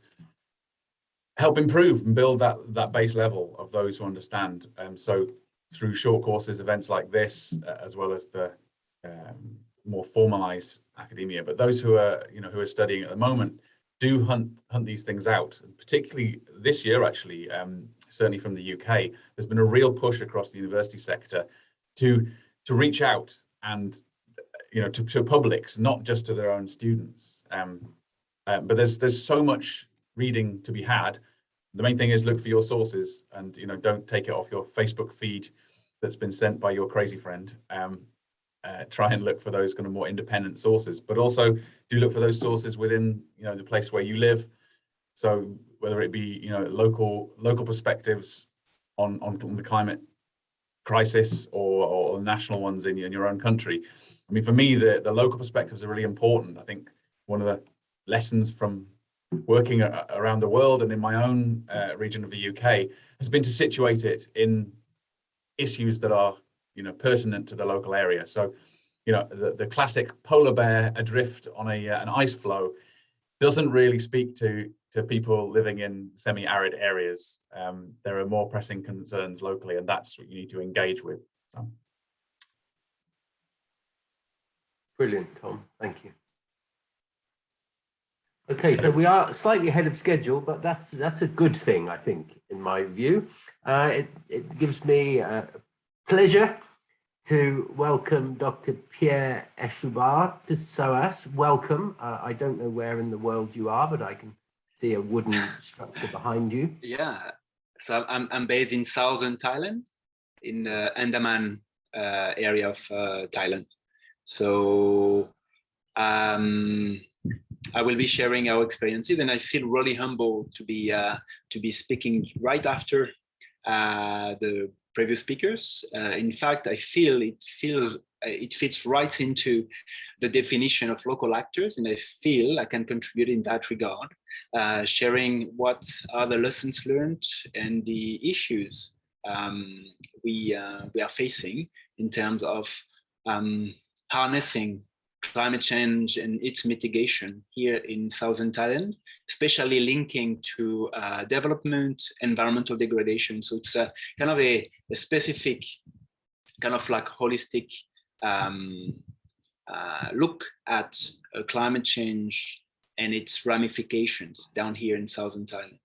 help improve and build that that base level of those who understand. Um, so through short courses, events like this, uh, as well as the um, more formalized academia. But those who are, you know, who are studying at the moment do hunt hunt these things out. Particularly this year, actually, um, certainly from the UK, there's been a real push across the university sector to to reach out and you know to, to publics, not just to their own students. Um, uh, but there's there's so much reading to be had. The main thing is look for your sources and you know don't take it off your Facebook feed that's been sent by your crazy friend. Um, uh, try and look for those kind of more independent sources, but also do look for those sources within, you know, the place where you live. So whether it be, you know, local local perspectives on on, on the climate crisis or, or national ones in, in your own country. I mean, for me, the, the local perspectives are really important. I think one of the lessons from working around the world and in my own uh, region of the UK has been to situate it in issues that are you know, pertinent to the local area. So, you know, the, the classic polar bear adrift on a uh, an ice floe doesn't really speak to to people living in semi-arid areas. Um, there are more pressing concerns locally, and that's what you need to engage with. So. Brilliant, Tom. Thank you. Okay, so we are slightly ahead of schedule, but that's that's a good thing, I think, in my view. Uh, it, it gives me uh, pleasure to welcome Dr. Pierre Eshoubar to SOAS. Welcome. Uh, I don't know where in the world you are, but I can see a wooden structure behind you. Yeah, so I'm, I'm based in southern Thailand, in the Andaman uh, area of uh, Thailand. So um, I will be sharing our experiences and I feel really humble to be uh, to be speaking right after uh, the previous speakers. Uh, in fact, I feel it feels uh, it fits right into the definition of local actors, and I feel I can contribute in that regard, uh, sharing what are the lessons learned and the issues um, we uh, we are facing in terms of um, harnessing climate change and its mitigation here in southern Thailand, especially linking to uh, development, environmental degradation. So it's a kind of a, a specific kind of like holistic um, uh, look at uh, climate change and its ramifications down here in southern Thailand.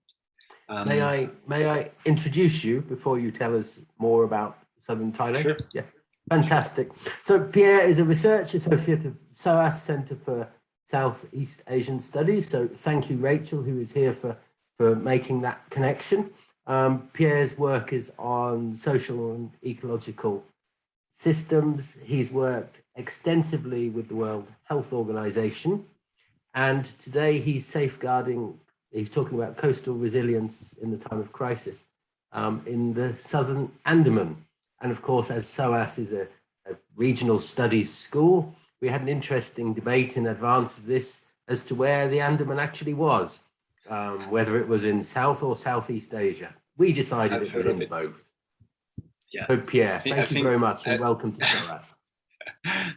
Um, may I may I introduce you before you tell us more about southern Thailand? Sure. Yeah. Fantastic. So Pierre is a research associate of SOAS Centre for Southeast Asian Studies. So thank you, Rachel, who is here for, for making that connection. Um, Pierre's work is on social and ecological systems. He's worked extensively with the World Health Organization. And today he's safeguarding, he's talking about coastal resilience in the time of crisis um, in the Southern Andaman. And of course, as SOAS is a, a regional studies school, we had an interesting debate in advance of this as to where the Andaman actually was, um, whether it was in South or Southeast Asia. We decided it was in it. both. Yeah. So Pierre, think, thank I you very much and welcome to SOAS.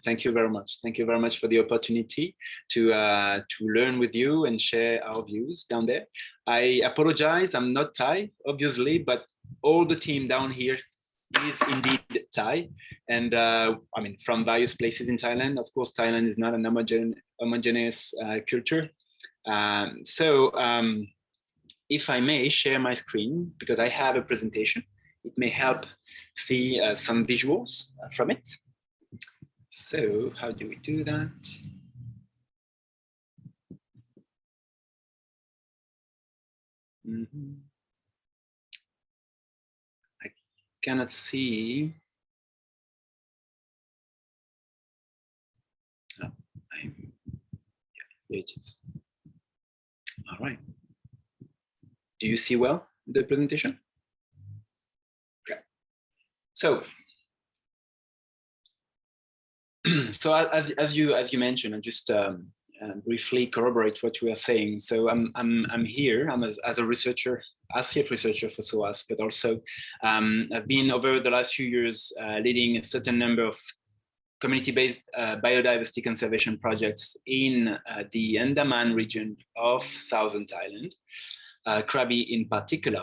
Thank you very much. Thank you very much for the opportunity to uh, to learn with you and share our views down there. I apologize, I'm not Thai, obviously, but all the team down here is indeed Thai, and uh, I mean from various places in Thailand. Of course, Thailand is not an homogen homogeneous uh, culture. Um, so, um, if I may share my screen because I have a presentation, it may help see uh, some visuals from it. So, how do we do that? Mm -hmm. Cannot see. Oh, I'm, yeah, it is. All right. Do you see well the presentation? Okay. So, so as as you as you mentioned, and just um, uh, briefly corroborate what we are saying. So I'm I'm I'm here. I'm as, as a researcher, associate researcher for SOAS, but also um, I've been over the last few years uh, leading a certain number of community-based uh, biodiversity conservation projects in uh, the Andaman region of southern Thailand, uh, Krabi in particular.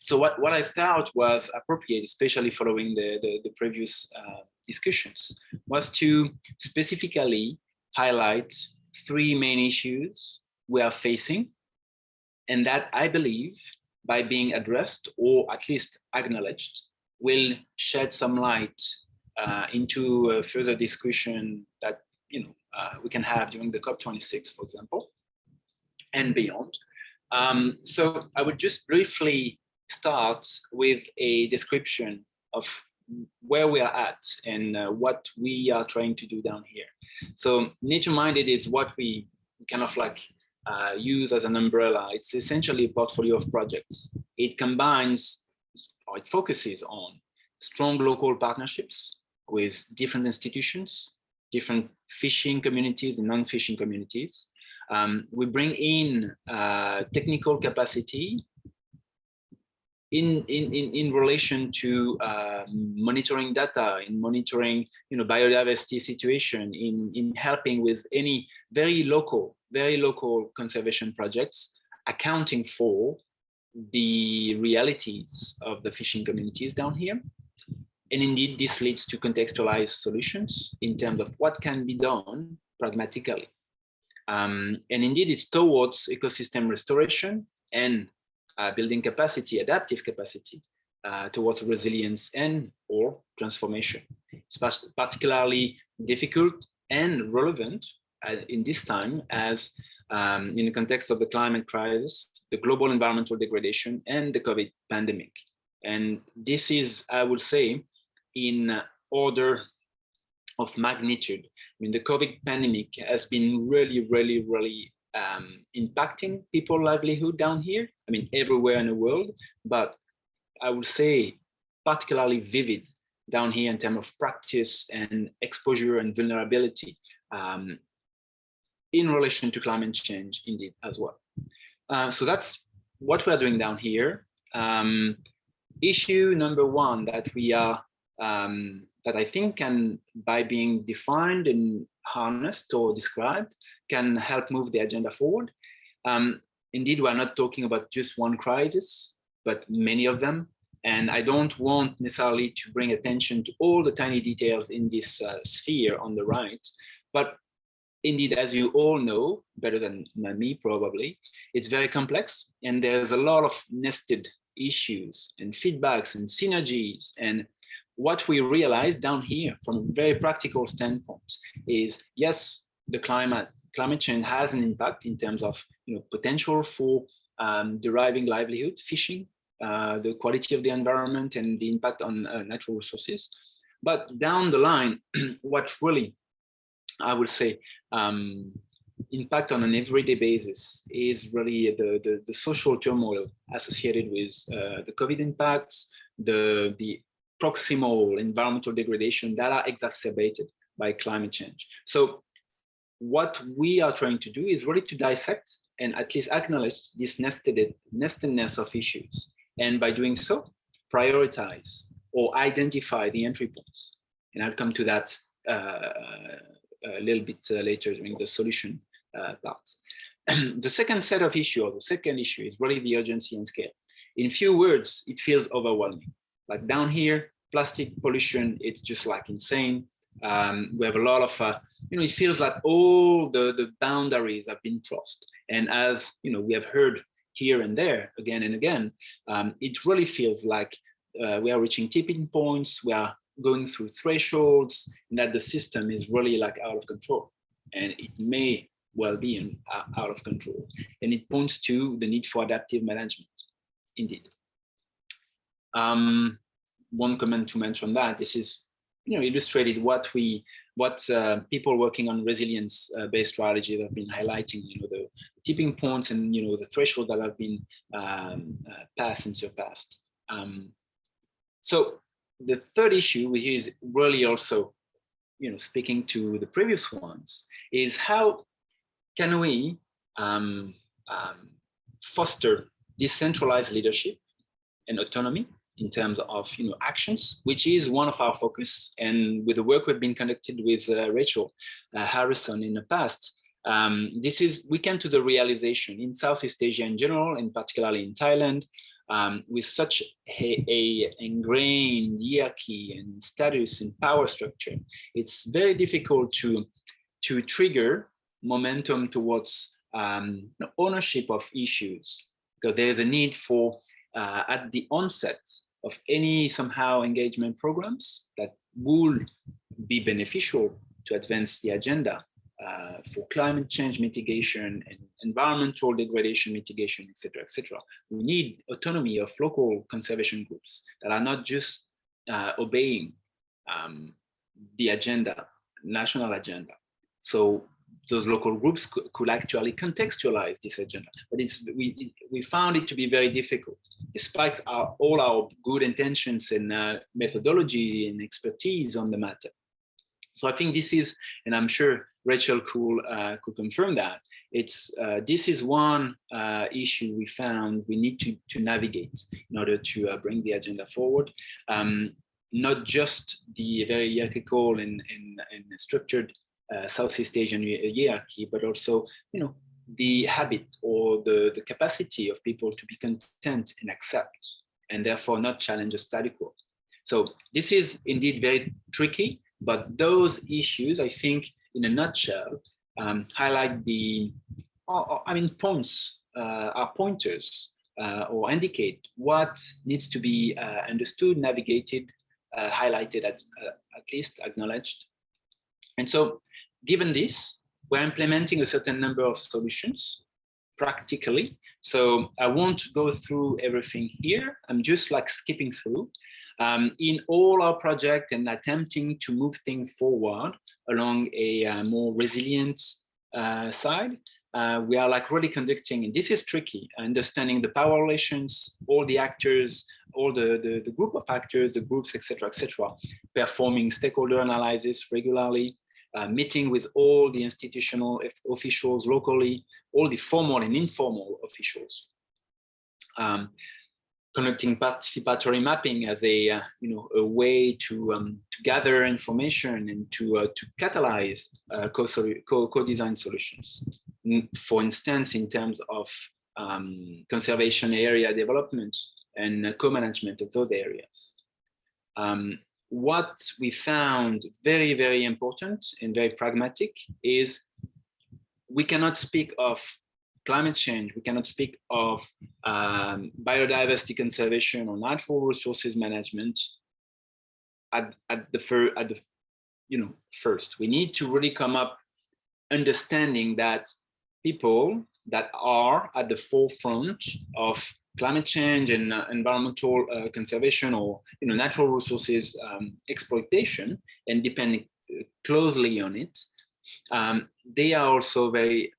So what, what I thought was appropriate, especially following the, the, the previous uh, discussions, was to specifically highlight three main issues we are facing and that I believe by being addressed or at least acknowledged will shed some light uh, into further discussion that you know uh, we can have during the COP26, for example, and beyond. Um, so I would just briefly start with a description of where we are at and uh, what we are trying to do down here. So nature minded is what we kind of like uh, use as an umbrella. It's essentially a portfolio of projects. It combines or it focuses on strong local partnerships with different institutions, different fishing communities and non-fishing communities. Um, we bring in uh, technical capacity in, in, in, in relation to uh, monitoring data, in monitoring you know, biodiversity situation, in, in helping with any very local, very local conservation projects, accounting for the realities of the fishing communities down here. And indeed, this leads to contextualized solutions in terms of what can be done pragmatically. Um, and indeed, it's towards ecosystem restoration and uh, building capacity, adaptive capacity uh, towards resilience and or transformation. It's particularly difficult and relevant in this time as um, in the context of the climate crisis, the global environmental degradation and the COVID pandemic. And this is, I would say, in order of magnitude. I mean, the COVID pandemic has been really, really, really um, impacting people livelihood down here. I mean, everywhere in the world, but I would say particularly vivid down here in terms of practice and exposure and vulnerability um, in relation to climate change indeed as well. Uh, so that's what we're doing down here. Um, issue number one that we are um, that I think can, by being defined and harnessed or described, can help move the agenda forward. Um, indeed, we're not talking about just one crisis, but many of them. And I don't want necessarily to bring attention to all the tiny details in this uh, sphere on the right, but indeed, as you all know, better than, me probably, it's very complex and there's a lot of nested issues and feedbacks and synergies and what we realize down here from a very practical standpoint is yes, the climate climate change has an impact in terms of you know potential for um, deriving livelihood, fishing, uh, the quality of the environment and the impact on uh, natural resources. But down the line, what really, I would say, um, impact on an everyday basis is really the, the, the social turmoil associated with uh, the COVID impacts, the, the proximal environmental degradation that are exacerbated by climate change. So what we are trying to do is really to dissect and at least acknowledge this nested nestedness of issues. And by doing so, prioritize or identify the entry points. And I'll come to that uh, a little bit uh, later during the solution uh, part. the second set of issue or the second issue is really the urgency and scale. In few words, it feels overwhelming. Like down here, plastic pollution, it's just like insane. Um, we have a lot of, uh, you know, it feels like all the, the boundaries have been crossed. And as, you know, we have heard here and there again and again, um, it really feels like uh, we are reaching tipping points, we are going through thresholds, and that the system is really like out of control. And it may well be uh, out of control. And it points to the need for adaptive management, indeed. Um, one comment to mention that this is you know illustrated what we what uh, people working on resilience uh, based strategy have been highlighting you know the tipping points and you know the threshold that have been um, uh, passed and surpassed um, so the third issue, which is really also, you know, speaking to the previous ones, is how can we um, um, foster decentralized leadership and autonomy in terms of you know actions, which is one of our focus. And with the work we've been conducted with uh, Rachel uh, Harrison in the past, um, this is we came to the realization in Southeast Asia in general, and particularly in Thailand, um, with such a, a, ingrained hierarchy and status and power structure, it's very difficult to to trigger momentum towards um, ownership of issues because there is a need for uh, at the onset of any somehow engagement programs that will be beneficial to advance the agenda uh, for climate change mitigation and environmental degradation mitigation, etc., etc. We need autonomy of local conservation groups that are not just uh, obeying um, the agenda, national agenda. So those local groups could, could, actually contextualize this agenda. But it's we we found it to be very difficult, despite our, all our good intentions and uh, methodology and expertise on the matter. So I think this is, and I'm sure Rachel could uh, could confirm that. It's uh, this is one uh, issue we found we need to to navigate in order to uh, bring the agenda forward. Um, not just the very hierarchical and, and, and structured uh, Southeast Asian hierarchy, but also, you know, the habit or the, the capacity of people to be content and accept, and therefore not challenge a status quo. So this is indeed very tricky, but those issues, I think, in a nutshell, um, highlight the, I mean, points uh, are pointers uh, or indicate what needs to be uh, understood, navigated, uh, highlighted, at, uh, at least acknowledged. And so given this, we're implementing a certain number of solutions practically. So I won't go through everything here. I'm just like skipping through. Um, in all our project and attempting to move things forward along a uh, more resilient uh, side, uh, we are like really conducting, and this is tricky, understanding the power relations, all the actors, all the, the, the group of actors, the groups, etc., etc., performing stakeholder analysis regularly, uh, meeting with all the institutional officials locally, all the formal and informal officials. Um, conducting participatory mapping as a uh, you know a way to um, to gather information and to uh, to catalyze uh, co-design co solutions. For instance, in terms of um, conservation area development and co-management of those areas. Um, what we found very, very important and very pragmatic is we cannot speak of climate change, we cannot speak of um, biodiversity conservation or natural resources management at, at the fir at the you know first. We need to really come up understanding that people that are at the forefront of climate change and uh, environmental uh, conservation or you know natural resources um, exploitation and depending uh, closely on it, um, they are also very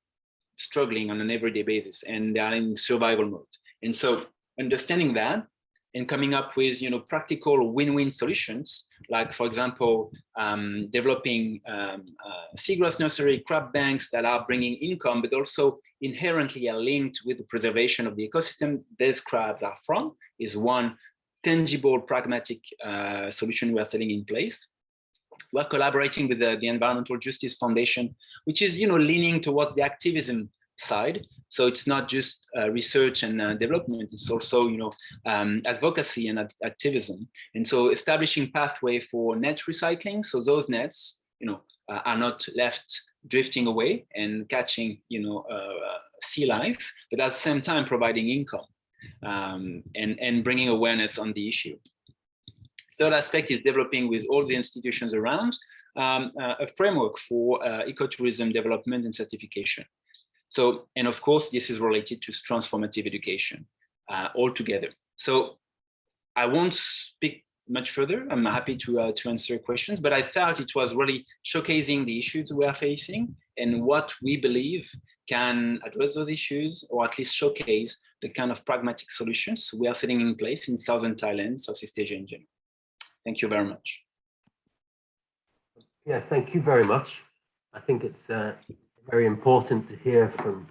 struggling on an everyday basis and they are in survival mode. And so understanding that and coming up with you know practical win-win solutions like for example um, developing um, uh, seagrass nursery crab banks that are bringing income but also inherently are linked with the preservation of the ecosystem these crabs are from is one tangible pragmatic uh, solution we are setting in place we're collaborating with the, the environmental justice foundation which is you know leaning towards the activism side. So it's not just uh, research and uh, development, it's also, you know, um, advocacy and ad activism. And so establishing pathway for net recycling. So those nets, you know, uh, are not left drifting away and catching, you know, uh, uh, sea life, but at the same time providing income um, and, and bringing awareness on the issue. Third aspect is developing with all the institutions around um, uh, a framework for ecotourism development and certification. So, and of course, this is related to transformative education uh, altogether. So I won't speak much further. I'm happy to, uh, to answer questions, but I thought it was really showcasing the issues we are facing and what we believe can address those issues or at least showcase the kind of pragmatic solutions we are setting in place in Southern Thailand, Southeast Asia in general. Thank you very much. Yeah, thank you very much. I think it's uh, very important to hear from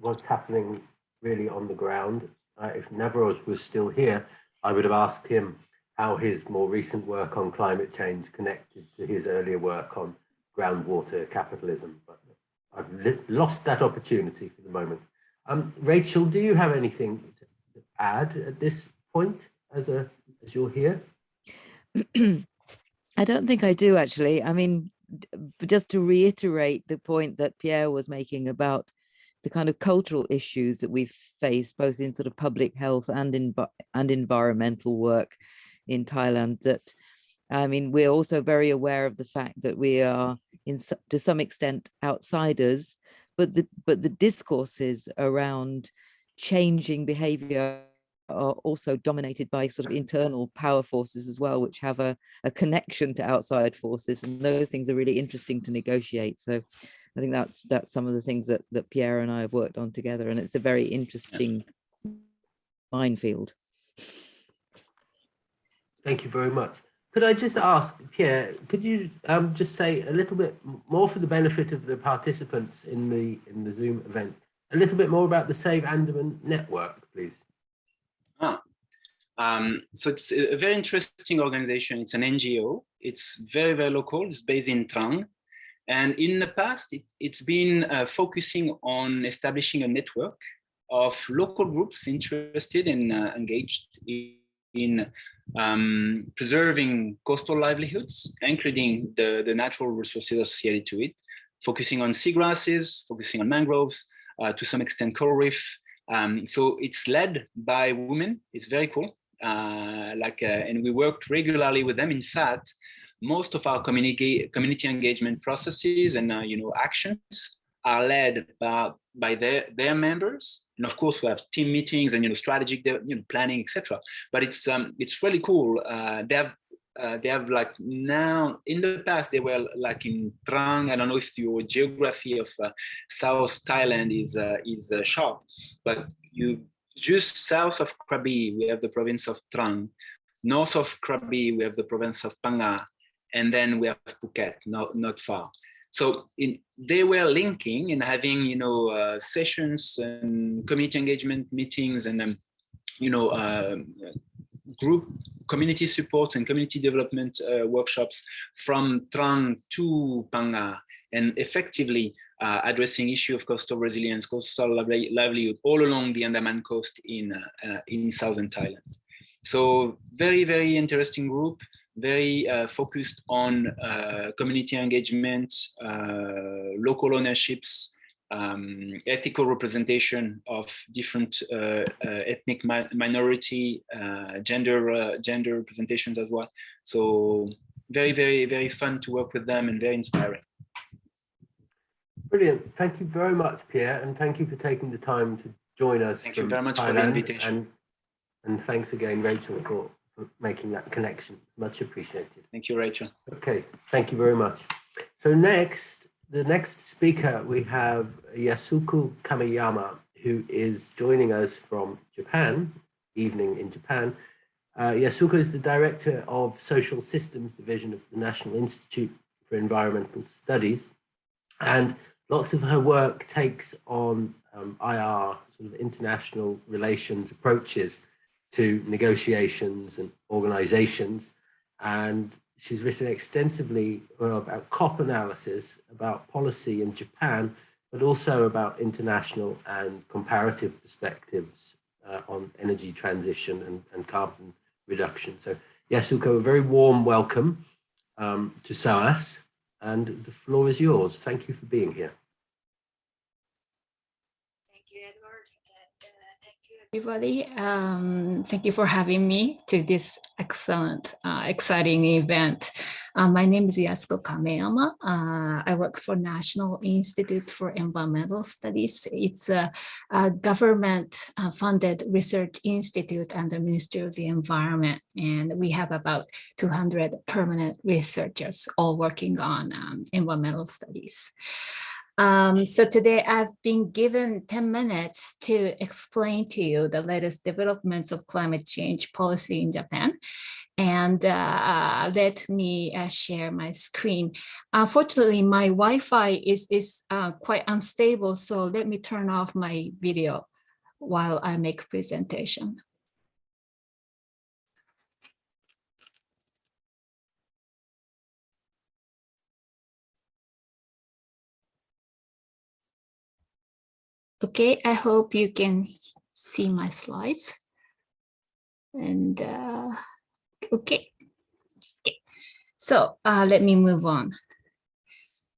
what's happening really on the ground. Uh, if Navroz was still here, I would have asked him how his more recent work on climate change connected to his earlier work on groundwater capitalism. But I've lost that opportunity for the moment. Um, Rachel, do you have anything to add at this point as a as you're here? I don't think I do actually. I mean, just to reiterate the point that Pierre was making about the kind of cultural issues that we've faced, both in sort of public health and in and environmental work in Thailand. That I mean, we're also very aware of the fact that we are, in to some extent, outsiders, but the but the discourses around changing behavior are also dominated by sort of internal power forces as well, which have a, a connection to outside forces. And those things are really interesting to negotiate. So I think that's that's some of the things that, that Pierre and I have worked on together. And it's a very interesting minefield. Thank you very much. Could I just ask, Pierre, could you um, just say a little bit more for the benefit of the participants in the in the Zoom event, a little bit more about the Save Andaman network, please? Um, so it's a very interesting organization. It's an NGO. It's very, very local. It's based in Trang. And in the past, it, it's been uh, focusing on establishing a network of local groups interested and uh, engaged in, in um, preserving coastal livelihoods, including the, the natural resources associated to it, focusing on seagrasses, focusing on mangroves, uh, to some extent coral reef. Um, so it's led by women. It's very cool like, uh, and we worked regularly with them. In fact, most of our community community engagement processes and uh, you know actions are led by by their their members. And of course, we have team meetings and you know strategic you know planning, etc. But it's um it's really cool. Uh, they have. Uh, they have like now in the past they were like in Trang. I don't know if your geography of uh, South Thailand is uh, is uh, sharp, but you just south of Krabi, we have the province of Trang. North of Krabi, we have the province of Phang Nga. And then we have Phuket, not, not far. So in, they were linking and having, you know, uh, sessions and community engagement meetings and, um, you know, uh, group community support and community development uh, workshops from Trang to Phang Nga and effectively uh, addressing issue of coastal resilience, coastal livelihood all along the Andaman coast in, uh, uh, in southern Thailand. So very, very interesting group, very uh, focused on uh, community engagement, uh, local ownerships, um, ethical representation of different ethnic mi minority, gender, gender representations as well. So very, very, very fun to work with them and very inspiring. Brilliant. Thank you very much, Pierre, and thank you for taking the time to join us. Thank you very much for the invitation. And, and thanks again, Rachel, for, for making that connection. Much appreciated. Thank you, Rachel. Okay, thank you very much. So next, the next speaker, we have Yasuko Kameyama, who is joining us from Japan, evening in Japan. Uh, Yasuko is the director of Social Systems Division of the National Institute for Environmental Studies. And lots of her work takes on um, IR, sort of international relations approaches to negotiations and organizations. And she's written extensively about COP analysis, about policy in Japan, but also about international and comparative perspectives uh, on energy transition and, and carbon reduction. So Yasuko, a very warm welcome um, to SOAS, and the floor is yours. Thank you for being here. Thank you, Edward. and, uh, Thank you, everybody. Um, Thank you for having me to this excellent, uh, exciting event. Uh, My name is Yasuko Kameyama. Uh, I work for National Institute for Environmental Studies. It's a a government-funded research institute under Ministry of the Environment. And we have about 200 permanent researchers all working on um, environmental studies. Um, so today I've been given 10 minutes to explain to you the latest developments of climate change policy in Japan. And uh, let me uh, share my screen. Unfortunately, my Wi-Fi is, is uh, quite unstable, so let me turn off my video while I make presentation. Okay, I hope you can see my slides. And uh, okay. okay. So uh, let me move on.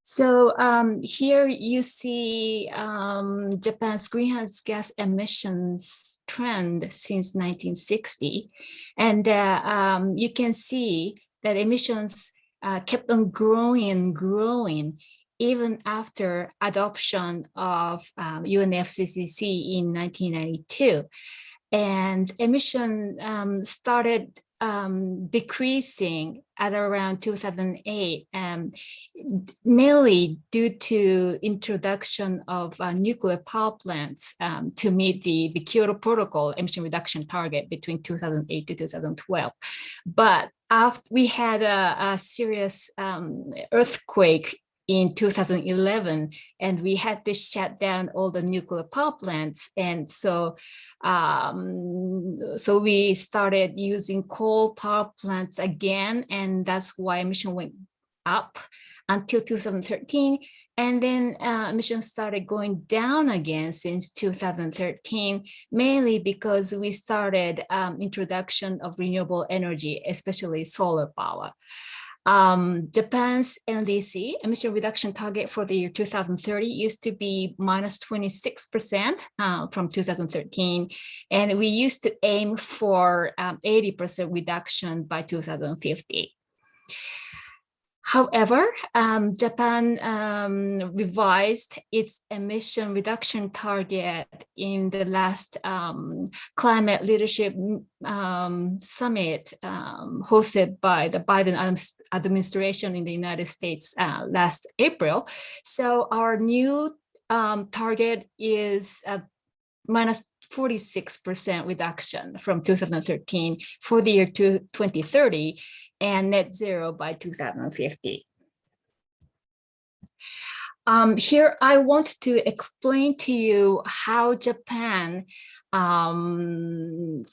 So um, here you see um, Japan's greenhouse gas emissions trend since 1960. And uh, um, you can see that emissions uh, kept on growing and growing even after adoption of um, UNFCCC in 1992. And emission um, started um, decreasing at around 2008, um, mainly due to introduction of uh, nuclear power plants um, to meet the, the Kyoto Protocol emission reduction target between 2008 to 2012. But after we had a, a serious um, earthquake in 2011 and we had to shut down all the nuclear power plants. And so um, so we started using coal power plants again and that's why emission went up until 2013 and then uh, emissions started going down again since 2013 mainly because we started um, introduction of renewable energy especially solar power um, Japan's NDC emission reduction target for the year 2030 used to be minus 26% uh, from 2013. And we used to aim for 80% um, reduction by 2050. However, um, Japan um, revised its emission reduction target in the last um, climate leadership um, summit um, hosted by the Biden administration in the United States uh, last April. So our new um, target is uh, minus 46% reduction from 2013 for the year to 2030 and net zero by 2050. Um, here, I want to explain to you how Japan um,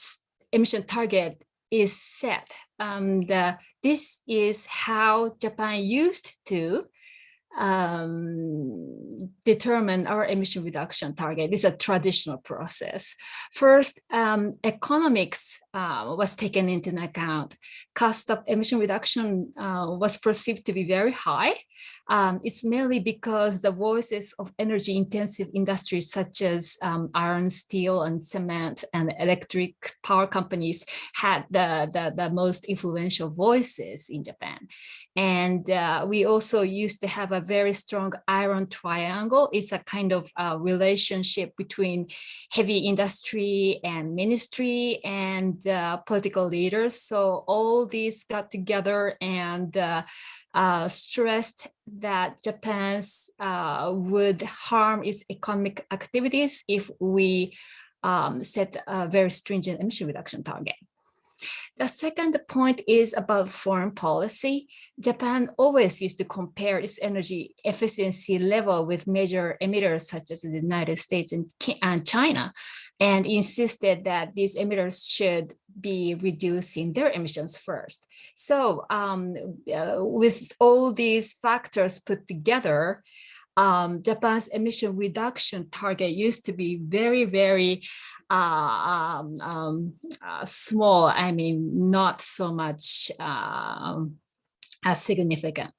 emission target is set. Um, the, this is how Japan used to um, determine our emission reduction target. This is a traditional process. First, um, economics uh, was taken into account. Cost of emission reduction uh, was perceived to be very high. Um, it's mainly because the voices of energy intensive industries such as um, iron, steel, and cement and electric power companies had the, the, the most influential voices in Japan. And uh, we also used to have a very strong iron triangle. It's a kind of uh, relationship between heavy industry and ministry and uh, political leaders. So all these got together and uh, stressed that Japan's uh, would harm its economic activities if we um, set a very stringent emission reduction target. The second point is about foreign policy. Japan always used to compare its energy efficiency level with major emitters such as the United States and China, and insisted that these emitters should be reducing their emissions first. So um, uh, with all these factors put together, um, Japan's emission reduction target used to be very, very uh, um, um, uh, small. I mean, not so much uh, significant.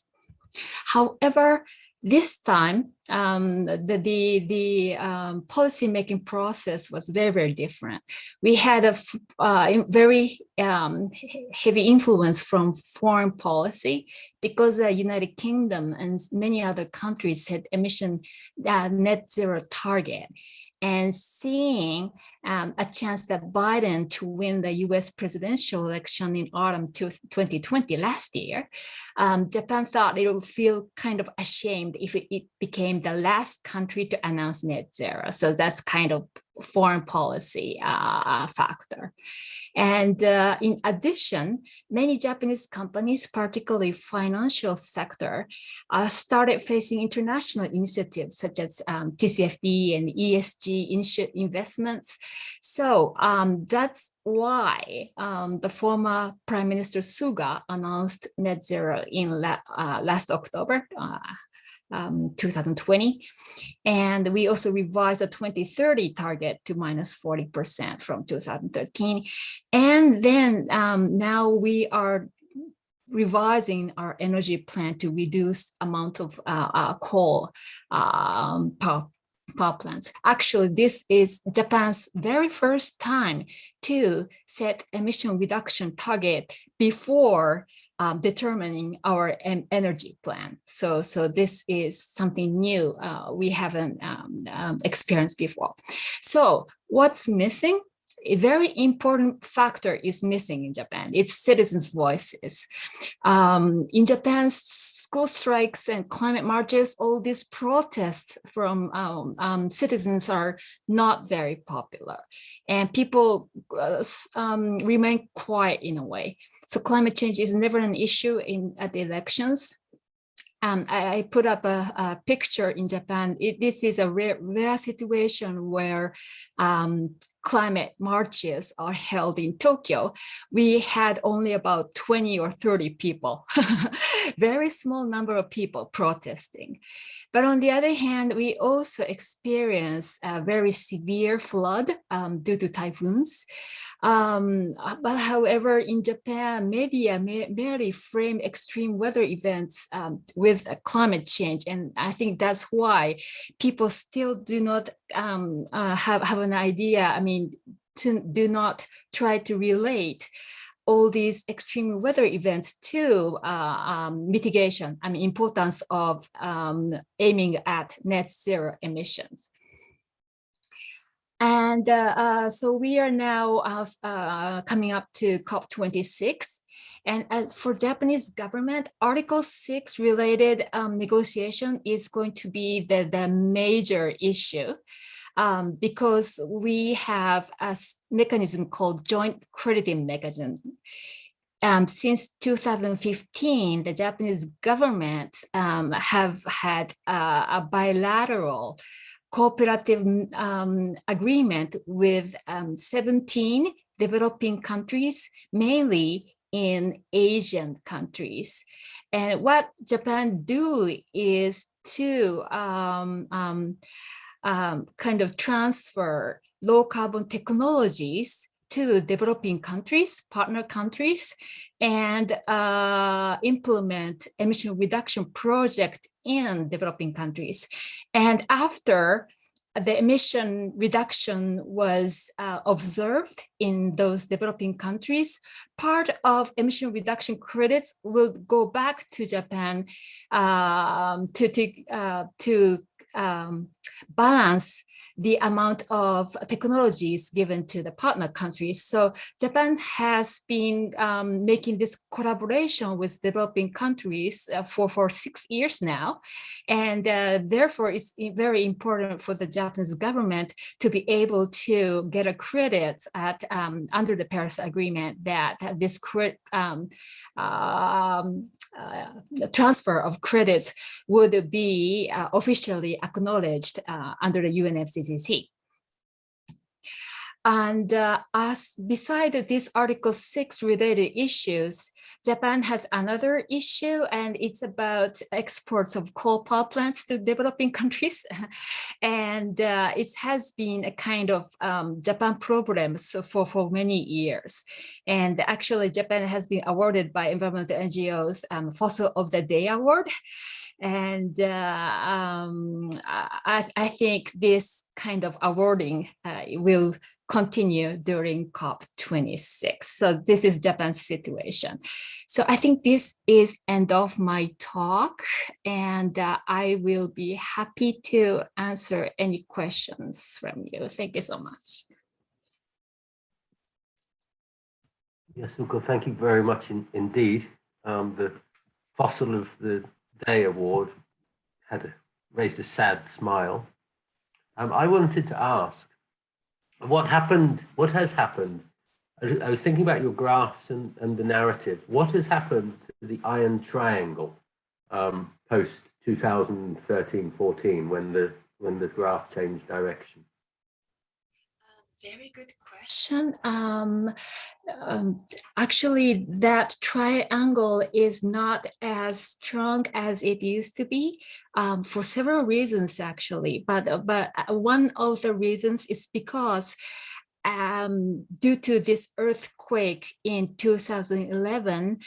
However, this time, um, the the, the um, policy making process was very very different. We had a uh, very um, heavy influence from foreign policy because the United Kingdom and many other countries had emission uh, net zero target, and seeing um, a chance that Biden to win the US presidential election in autumn 2020 last year, um, Japan thought it would feel kind of ashamed if it, it became became the last country to announce net zero. So that's kind of foreign policy uh, factor. And uh, in addition, many Japanese companies, particularly financial sector, uh, started facing international initiatives such as um, TCFD and ESG investments. So um, that's why um, the former Prime Minister Suga announced net zero in la uh, last October, uh, um, 2020. And we also revised the 2030 target to minus 40% from 2013. And then um, now we are revising our energy plan to reduce amount of uh, uh, coal um, power, power plants. Actually, this is Japan's very first time to set emission reduction target before um, determining our energy plan. So, so this is something new uh, we haven't um, um, experienced before. So what's missing? A very important factor is missing in Japan. It's citizens' voices. Um, in Japan, school strikes and climate marches, all these protests from um, um, citizens are not very popular. And people uh, um, remain quiet in a way. So climate change is never an issue in at the elections. Um, I, I, put up a, a picture in Japan. It, this is a rare, rare situation where um, climate marches are held in Tokyo, we had only about 20 or 30 people, very small number of people protesting. But on the other hand, we also experienced a very severe flood um, due to typhoons. Um, but however, in Japan, media merely frame extreme weather events um, with climate change. And I think that's why people still do not um, uh, have, have an idea. I mean, to do not try to relate all these extreme weather events to uh, um, mitigation, I mean, importance of um, aiming at net zero emissions. And uh, uh, so we are now uh, uh coming up to COP26. And as for Japanese government, Article 6 related um, negotiation is going to be the, the major issue. Um, because we have a mechanism called joint crediting mechanism. Um, since 2015, the Japanese government um, have had uh, a bilateral cooperative um, agreement with um, 17 developing countries, mainly in Asian countries. And what Japan do is to um, um, um kind of transfer low carbon technologies to developing countries, partner countries, and uh, implement emission reduction project in developing countries. And after the emission reduction was uh, observed in those developing countries, part of emission reduction credits will go back to Japan um, to, to, uh, to um, balance the amount of technologies given to the partner countries. So Japan has been um, making this collaboration with developing countries uh, for, for six years now. And uh, therefore, it's very important for the Japanese government to be able to get a credit at um, under the Paris Agreement that this um, um, uh, transfer of credits would be uh, officially acknowledged uh, under the UNFCCC. And uh, as beside these Article 6 related issues, Japan has another issue and it's about exports of coal power plants to developing countries. and uh, it has been a kind of um, Japan problems for, for many years. And actually Japan has been awarded by environmental NGOs um, Fossil of the Day Award. And uh, um, I, I, think this kind of awarding uh, will continue during COP26. So this is Japan's situation. So I think this is end of my talk and uh, I will be happy to answer any questions from you. Thank you so much. Yasuko, thank you very much in, indeed. Um, the Fossil of the Day Award had a raised a sad smile. Um, I wanted to ask, what happened, what has happened? I, was thinking about your graphs and, and the narrative. What has happened to the Iron Triangle um, post 2013-14 when the when the graph changed direction? Very good question. Um, um, actually, that triangle is not as strong as it used to be um, for several reasons, actually. But, but uh, one of the reasons is because um, due to this earthquake in 2011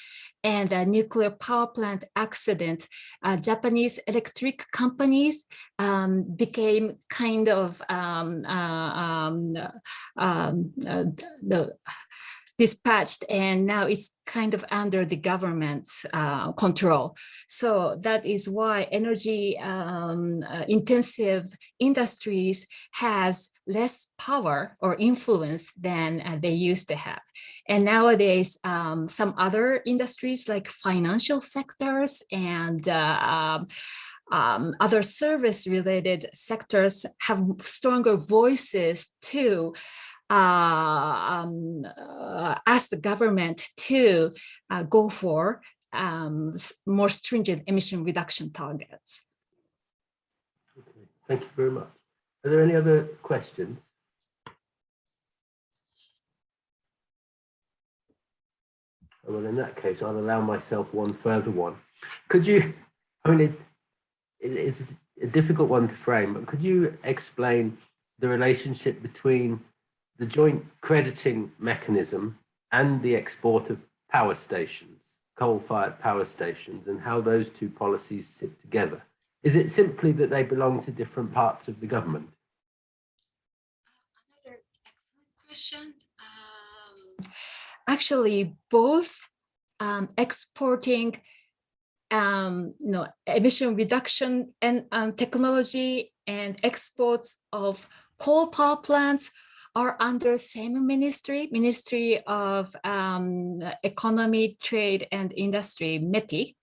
and a nuclear power plant accident, uh, Japanese electric companies um, became kind of um, uh, um, um, uh, the dispatched and now it's kind of under the government's uh, control. So that is why energy um, uh, intensive industries has less power or influence than uh, they used to have. And nowadays, um, some other industries like financial sectors and uh, um, um, other service related sectors have stronger voices too um, uh, ask the government to uh, go for um, more stringent emission reduction targets. Okay, thank you very much. Are there any other questions? Well, in that case, I'll allow myself one further one. Could you, I mean, it, it, it's a difficult one to frame, but could you explain the relationship between the joint crediting mechanism and the export of power stations, coal-fired power stations, and how those two policies sit together? Is it simply that they belong to different parts of the government? Another excellent question. Um, actually, both um, exporting um, you know, emission reduction and um, technology and exports of coal power plants are under same ministry, Ministry of um, Economy, Trade and Industry, METI.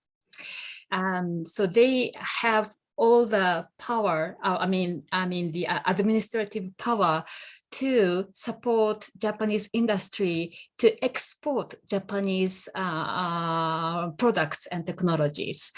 Um, so they have all the power, uh, I mean, I mean the uh, administrative power to support Japanese industry to export Japanese uh, uh, products and technologies.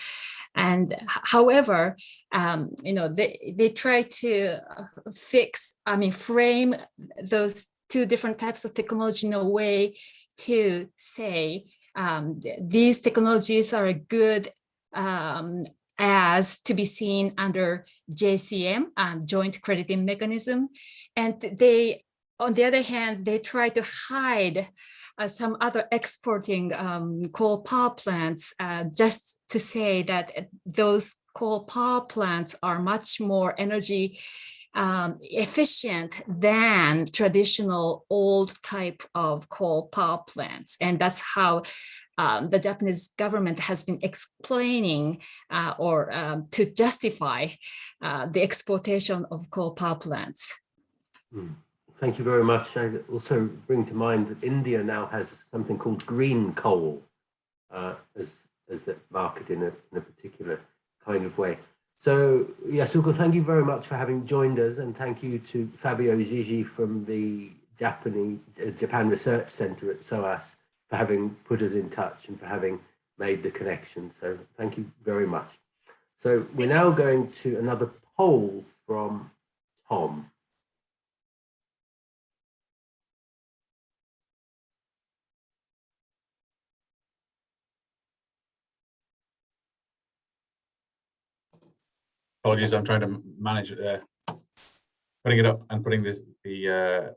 And however, um, you know, they, they try to uh, fix, I mean, frame those two different types of technology in a way to say um, these technologies are good um, as to be seen under JCM, um, joint crediting mechanism. And they, on the other hand, they try to hide uh, some other exporting um, coal power plants uh, just to say that those coal power plants are much more energy um, efficient than traditional old type of coal power plants. And that's how um, the Japanese government has been explaining uh, or um, to justify uh, the exportation of coal power plants. Mm. Thank you very much. I also bring to mind that India now has something called green coal uh, as, as that's marketed in a, in a particular kind of way. So Yasuko, thank you very much for having joined us and thank you to Fabio Gygi from the Japanese, uh, Japan Research Center at SOAS for having put us in touch and for having made the connection. So thank you very much. So we're now going to another poll from Tom. Apologies, I'm trying to manage uh, putting it up and putting this the uh,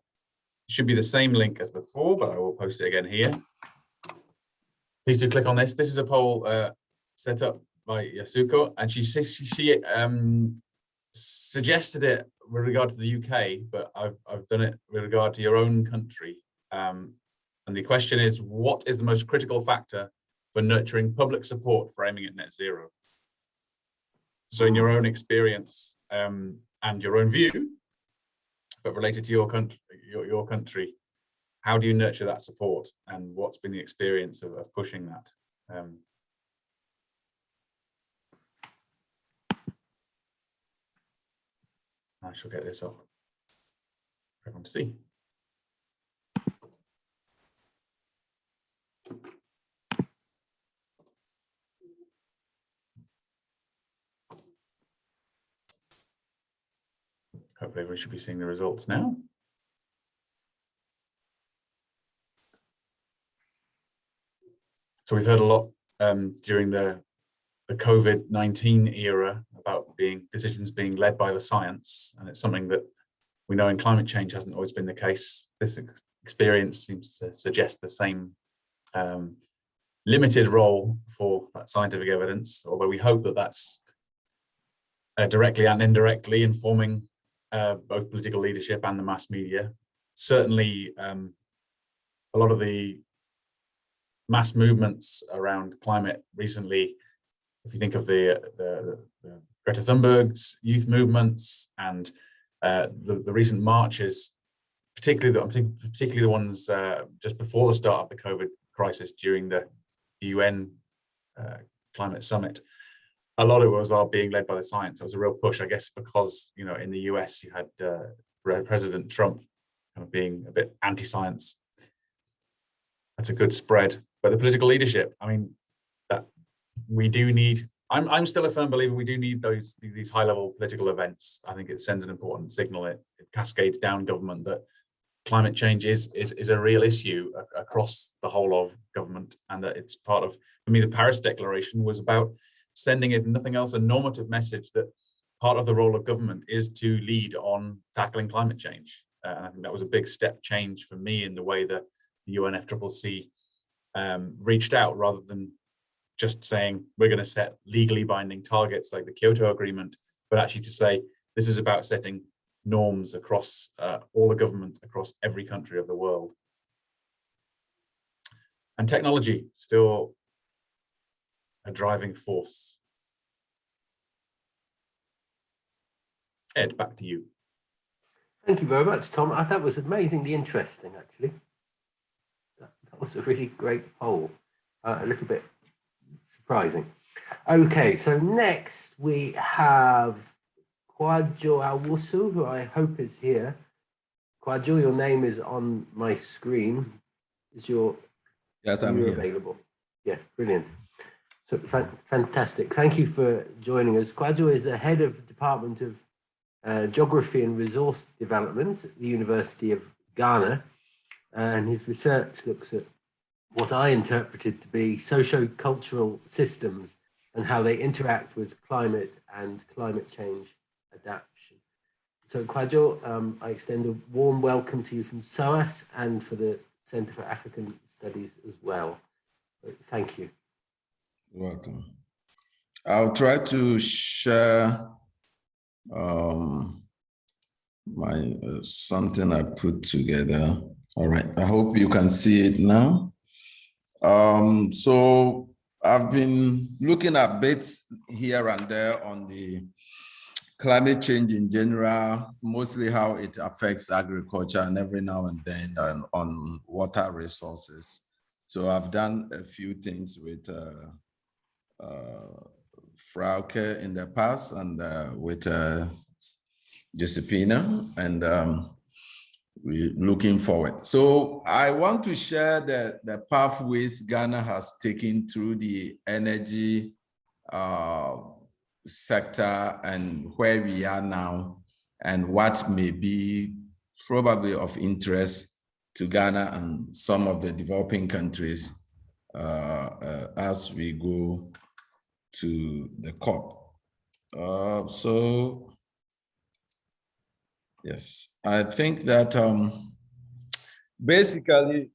should be the same link as before, but I will post it again here. Please do click on this. This is a poll uh, set up by Yasuko, and she she, she um, suggested it with regard to the UK, but I've I've done it with regard to your own country. Um, and the question is, what is the most critical factor for nurturing public support for aiming at net zero? So in your own experience um, and your own view, but related to your country, your, your country, how do you nurture that support and what's been the experience of, of pushing that? Um, I shall get this up for everyone to see. We should be seeing the results now. So we've heard a lot um, during the the COVID-19 era about being decisions being led by the science. And it's something that we know in climate change hasn't always been the case. This ex experience seems to suggest the same um, limited role for that scientific evidence, although we hope that that's uh, directly and indirectly informing uh, both political leadership and the mass media. Certainly, um, a lot of the mass movements around climate recently if you think of the, the, the Greta Thunberg's youth movements and uh, the, the recent marches, particularly the, particularly the ones uh, just before the start of the COVID crisis during the UN uh, climate summit, a lot of it was all being led by the science. It was a real push, I guess, because, you know, in the US, you had uh, President Trump kind of being a bit anti-science. That's a good spread. But the political leadership, I mean, that we do need I'm, I'm still a firm believer we do need those these high level political events. I think it sends an important signal. It, it cascades down government that climate change is, is, is a real issue across the whole of government and that it's part of, for me, the Paris Declaration was about sending, if nothing else, a normative message that part of the role of government is to lead on tackling climate change. Uh, and I think that was a big step change for me in the way that the UNFCCC um, reached out rather than just saying we're going to set legally binding targets like the Kyoto Agreement, but actually to say this is about setting norms across uh, all the government across every country of the world. And technology still a driving force. Ed, back to you. Thank you very much, Tom. That was amazingly interesting, actually. That, that was a really great poll. Uh, a little bit surprising. Okay, so next we have Kwadwo Owusu, who I hope is here. Kwadwo, your name is on my screen. Is your yes, I'm here. available? Yeah, brilliant. So fa fantastic. Thank you for joining us. Kwadwo is the head of the Department of uh, Geography and Resource Development at the University of Ghana. And his research looks at what I interpreted to be socio-cultural systems and how they interact with climate and climate change adaptation. So Kwadwo, um, I extend a warm welcome to you from SOAS and for the Center for African Studies as well. Thank you. Welcome. I'll try to share um, my uh, something I put together. All right, I hope you can see it now. Um, so I've been looking at bits here and there on the climate change in general, mostly how it affects agriculture and every now and then on, on water resources. So I've done a few things with uh, Frauke in the past and uh, with uh. And um, we're looking forward. So I want to share the, the pathways Ghana has taken through the energy uh, sector and where we are now and what may be probably of interest to Ghana and some of the developing countries uh, uh, as we go to the COP. Uh, so Yes, I think that um, basically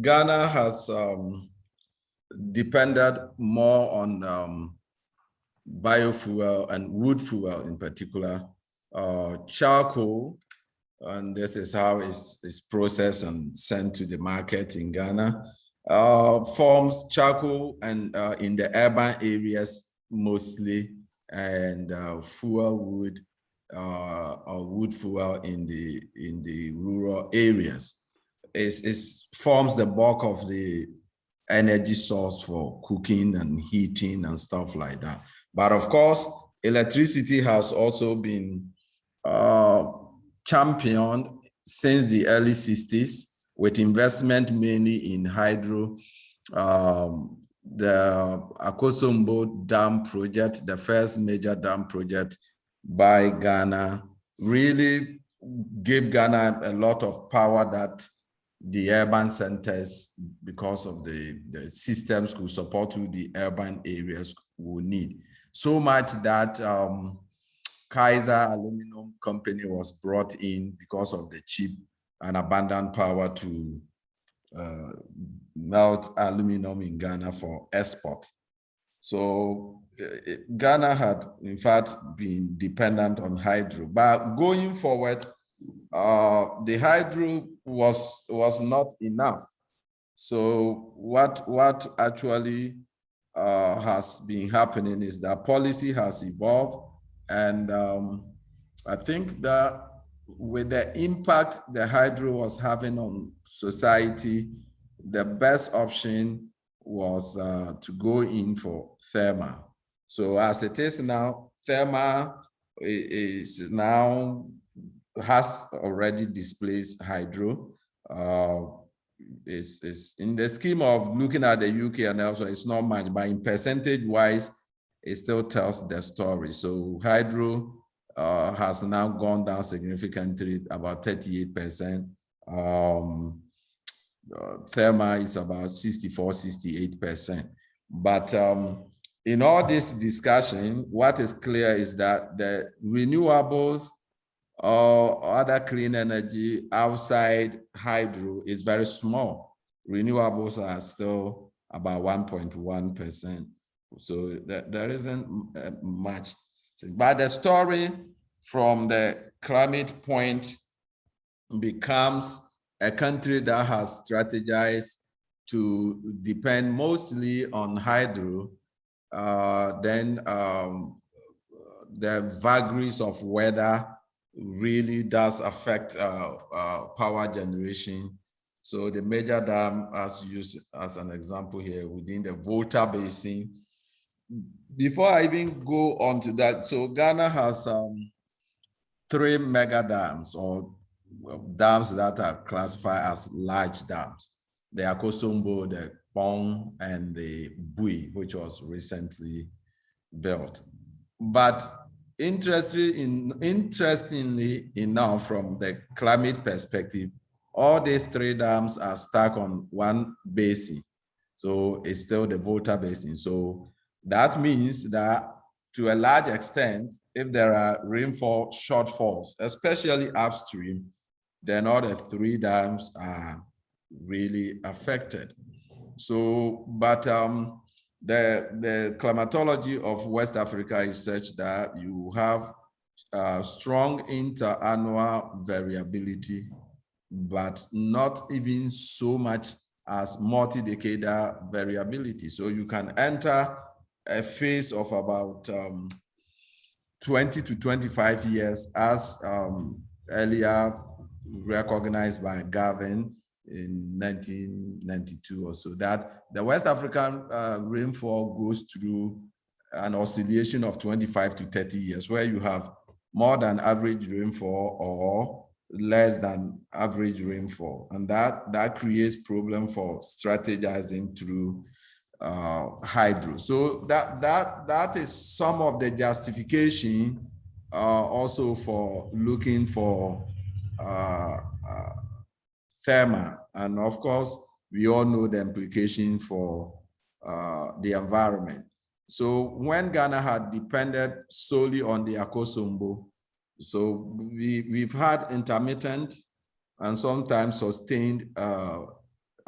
Ghana has um, depended more on um, biofuel and wood fuel in particular, uh, charcoal, and this is how it's, it's, processed and sent to the market in Ghana, uh, forms charcoal and uh, in the urban areas mostly, and uh, fuel wood uh, or wood fuel in the in the rural areas. It forms the bulk of the energy source for cooking and heating and stuff like that. But of course, electricity has also been uh, championed since the early 60s with investment mainly in hydro, um, the Akosombo Dam project, the first major dam project by Ghana, really gave Ghana a lot of power that the urban centers, because of the, the systems could support to the urban areas will need. So much that um, Kaiser Aluminum Company was brought in because of the cheap and abundant power to uh, melt aluminum in Ghana for export. So uh, Ghana had, in fact, been dependent on hydro. But going forward, uh, the hydro was was not enough. So what what actually uh, has been happening is that policy has evolved, and um, I think that with the impact the hydro was having on society, the best option was uh, to go in for thermal. So as it is now, thermal is now has already displaced hydro. Uh, is is in the scheme of looking at the UK and also it's not much, but in percentage wise, it still tells the story. So hydro uh, has now gone down significantly, about 38%. Um, uh, thermal is about 64, 68%. But um, in all this discussion, what is clear is that the renewables or other clean energy outside hydro is very small. Renewables are still about 1.1%. So there isn't uh, much. But the story from the climate point becomes a country that has strategized to depend mostly on hydro, uh, then um, the vagaries of weather really does affect uh, uh, power generation. So the major dam, as used as an example here, within the Volta Basin. Before I even go on to that, so Ghana has um, three mega dams or dams that are classified as large dams. The Akosombo, the Kpong, and the Bui, which was recently built. But Interestingly, in, interestingly enough, from the climate perspective, all these three dams are stuck on one basin. So it's still the Volta Basin. So that means that to a large extent, if there are rainfall shortfalls, especially upstream, then all the three dams are really affected. So, but um, the, the climatology of West Africa is such that you have uh, strong interannual variability, but not even so much as multi-decadal variability. So you can enter a phase of about um, 20 to 25 years as um, earlier recognized by Gavin in 1992 or so, that the West African uh, rainfall goes through an oscillation of 25 to 30 years, where you have more than average rainfall or less than average rainfall. And that, that creates problem for strategizing through uh, hydro. So that, that, that is some of the justification uh, also for looking for uh, uh thermal. And of course, we all know the implication for uh, the environment. So when Ghana had depended solely on the Akosombo, so we, we've had intermittent and sometimes sustained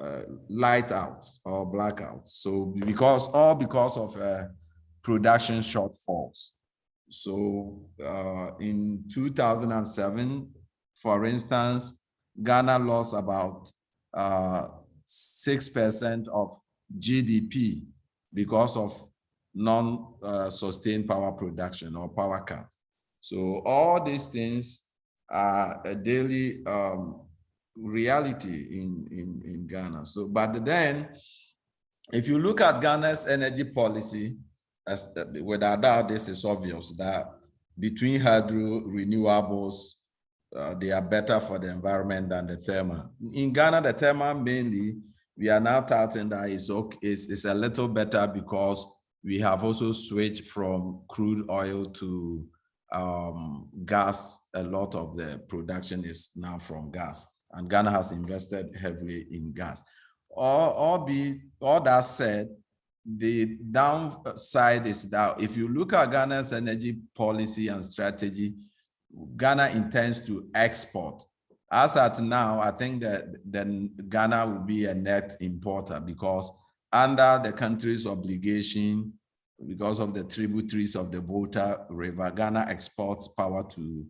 uh, uh, light outs or blackouts. So because all because of uh, production shortfalls. So uh, in 2007, for instance, Ghana lost about 6% uh, of GDP because of non-sustained power production or power cuts. So all these things are daily um, reality in, in, in Ghana. So, but then, if you look at Ghana's energy policy, as without doubt, this is obvious that between hydro renewables, uh, they are better for the environment than the thermal. In Ghana, the thermal mainly, we are now touting that it's, okay, it's, it's a little better because we have also switched from crude oil to um, gas. A lot of the production is now from gas and Ghana has invested heavily in gas. All, be, all that said, the downside is that if you look at Ghana's energy policy and strategy, Ghana intends to export. As at now, I think that then Ghana will be a net importer because under the country's obligation, because of the tributaries of the Volta River, Ghana exports power to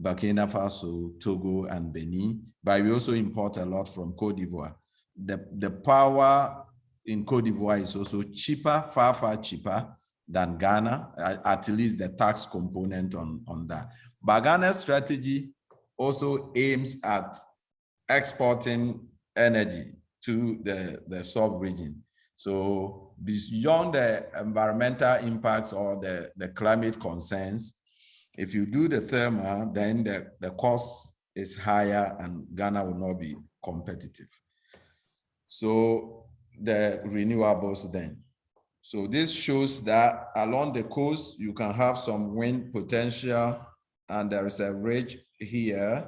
Burkina Faso, Togo, and Benin, but we also import a lot from Cote d'Ivoire. The, the power in Cote d'Ivoire is also cheaper, far, far cheaper than Ghana, at least the tax component on, on that. But Ghana's strategy also aims at exporting energy to the, the sub-region. So beyond the environmental impacts or the, the climate concerns, if you do the thermal, then the, the cost is higher and Ghana will not be competitive. So the renewables then. So this shows that along the coast, you can have some wind potential and there is a ridge here,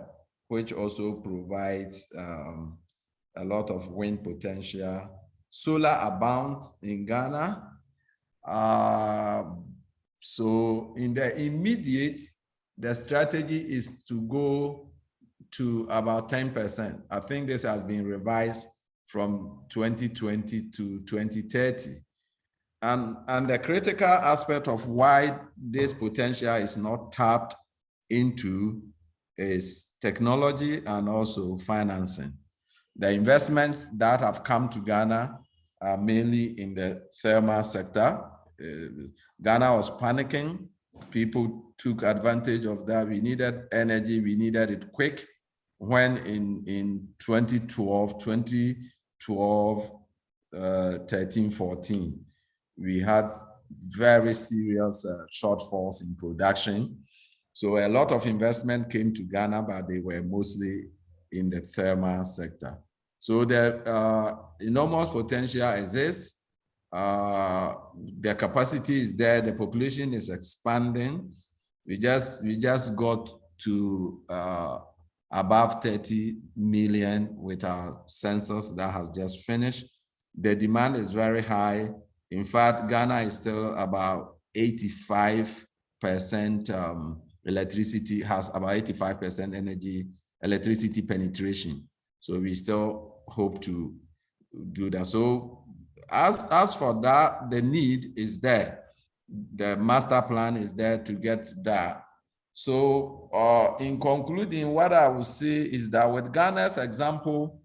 which also provides um, a lot of wind potential. Solar abounds in Ghana. Uh, so in the immediate, the strategy is to go to about 10%. I think this has been revised from 2020 to 2030. And, and the critical aspect of why this potential is not tapped into is technology and also financing. The investments that have come to Ghana are mainly in the thermal sector, Ghana was panicking. People took advantage of that. We needed energy. We needed it quick. When in, in 2012, 2012, uh, 13, 14, we had very serious uh, shortfalls in production. So a lot of investment came to Ghana, but they were mostly in the thermal sector. So the uh, enormous potential exists uh, the capacity is there, the population is expanding. We just we just got to uh, above 30 million with our census that has just finished. The demand is very high. In fact, Ghana is still about 85% um, electricity, has about 85% energy, electricity penetration. So we still hope to do that. So as, as for that, the need is there. The master plan is there to get that. So uh, in concluding, what I would say is that with Ghana's example,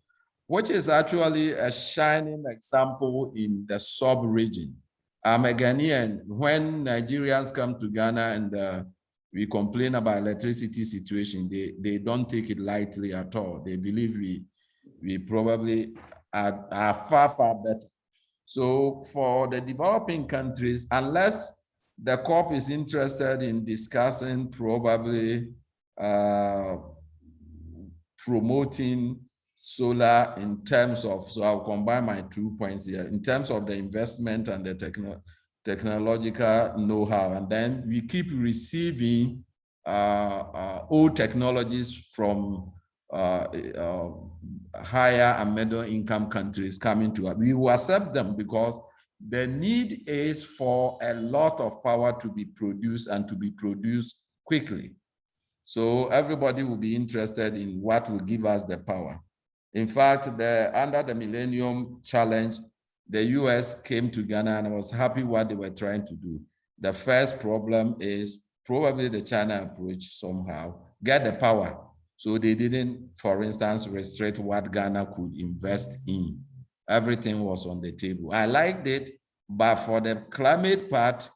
which is actually a shining example in the sub-region. I'm a Ghanaian. When Nigerians come to Ghana and uh, we complain about electricity situation, they, they don't take it lightly at all. They believe we, we probably are, are far, far better. So for the developing countries, unless the COP is interested in discussing probably uh, promoting solar in terms of, so I'll combine my two points here, in terms of the investment and the techno technological know-how. And then we keep receiving uh, uh, old technologies from uh, uh, higher and middle income countries coming to us. We will accept them because the need is for a lot of power to be produced and to be produced quickly. So everybody will be interested in what will give us the power. In fact, the, under the Millennium Challenge, the US came to Ghana and I was happy what they were trying to do. The first problem is probably the China approach somehow, get the power so they didn't, for instance, restrict what Ghana could invest in. Everything was on the table. I liked it, but for the climate part,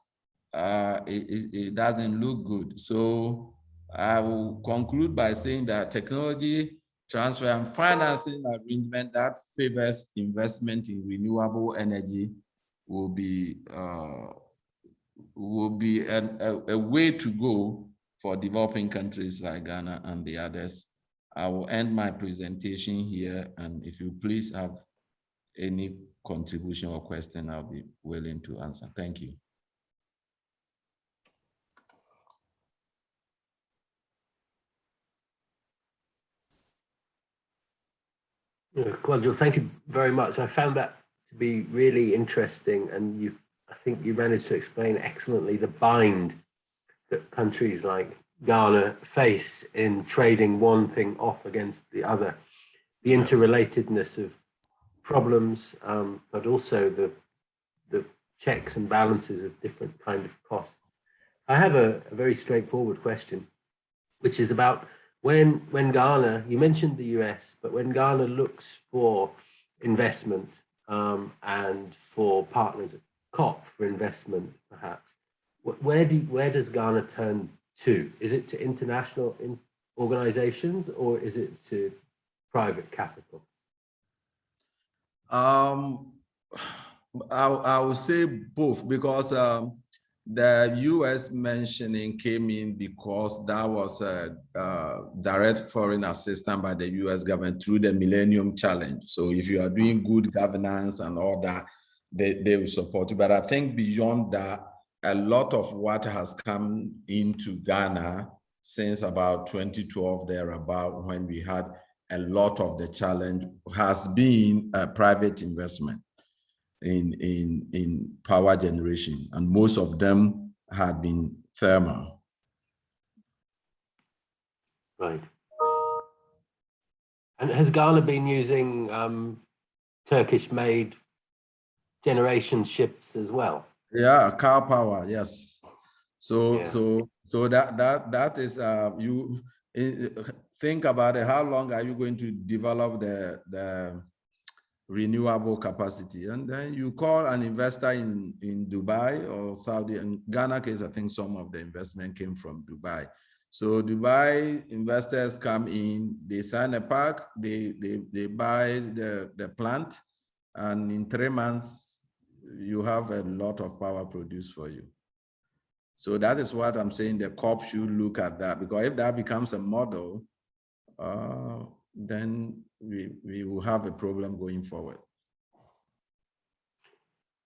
uh, it, it doesn't look good. So I will conclude by saying that technology transfer and financing arrangement that favors investment in renewable energy will be uh, will be an, a, a way to go for developing countries like Ghana and the others. I will end my presentation here, and if you please have any contribution or question, I'll be willing to answer. Thank you. Kwadwo, thank you very much. I found that to be really interesting, and you, I think you managed to explain excellently the bind that countries like Ghana face in trading one thing off against the other, the interrelatedness of problems, um, but also the the checks and balances of different kind of costs. I have a, a very straightforward question, which is about when when Ghana, you mentioned the US, but when Ghana looks for investment um, and for partners at COP for investment, perhaps, where do where does Ghana turn to? Is it to international in organizations or is it to private capital? Um, I, I would say both because um, the U.S. mentioning came in because that was a, a direct foreign assistance by the U.S. government through the Millennium Challenge. So if you are doing good governance and all that, they, they will support you. But I think beyond that, a lot of what has come into Ghana since about 2012 thereabout when we had a lot of the challenge has been a private investment in, in, in power generation, and most of them had been thermal. Right. And has Ghana been using um, Turkish-made generation ships as well? Yeah, car power, yes. So, Yeah. so, so that that that is uh, you think about it. How long are you going to develop the the renewable capacity? And then you call an investor in in Dubai or Saudi. In Ghana case, I think some of the investment came from Dubai. So Dubai investors come in, they sign a pack, they they they buy the the plant, and in three months you have a lot of power produced for you. So that is what I'm saying. The COP should look at that because if that becomes a model, uh, then we, we will have a problem going forward.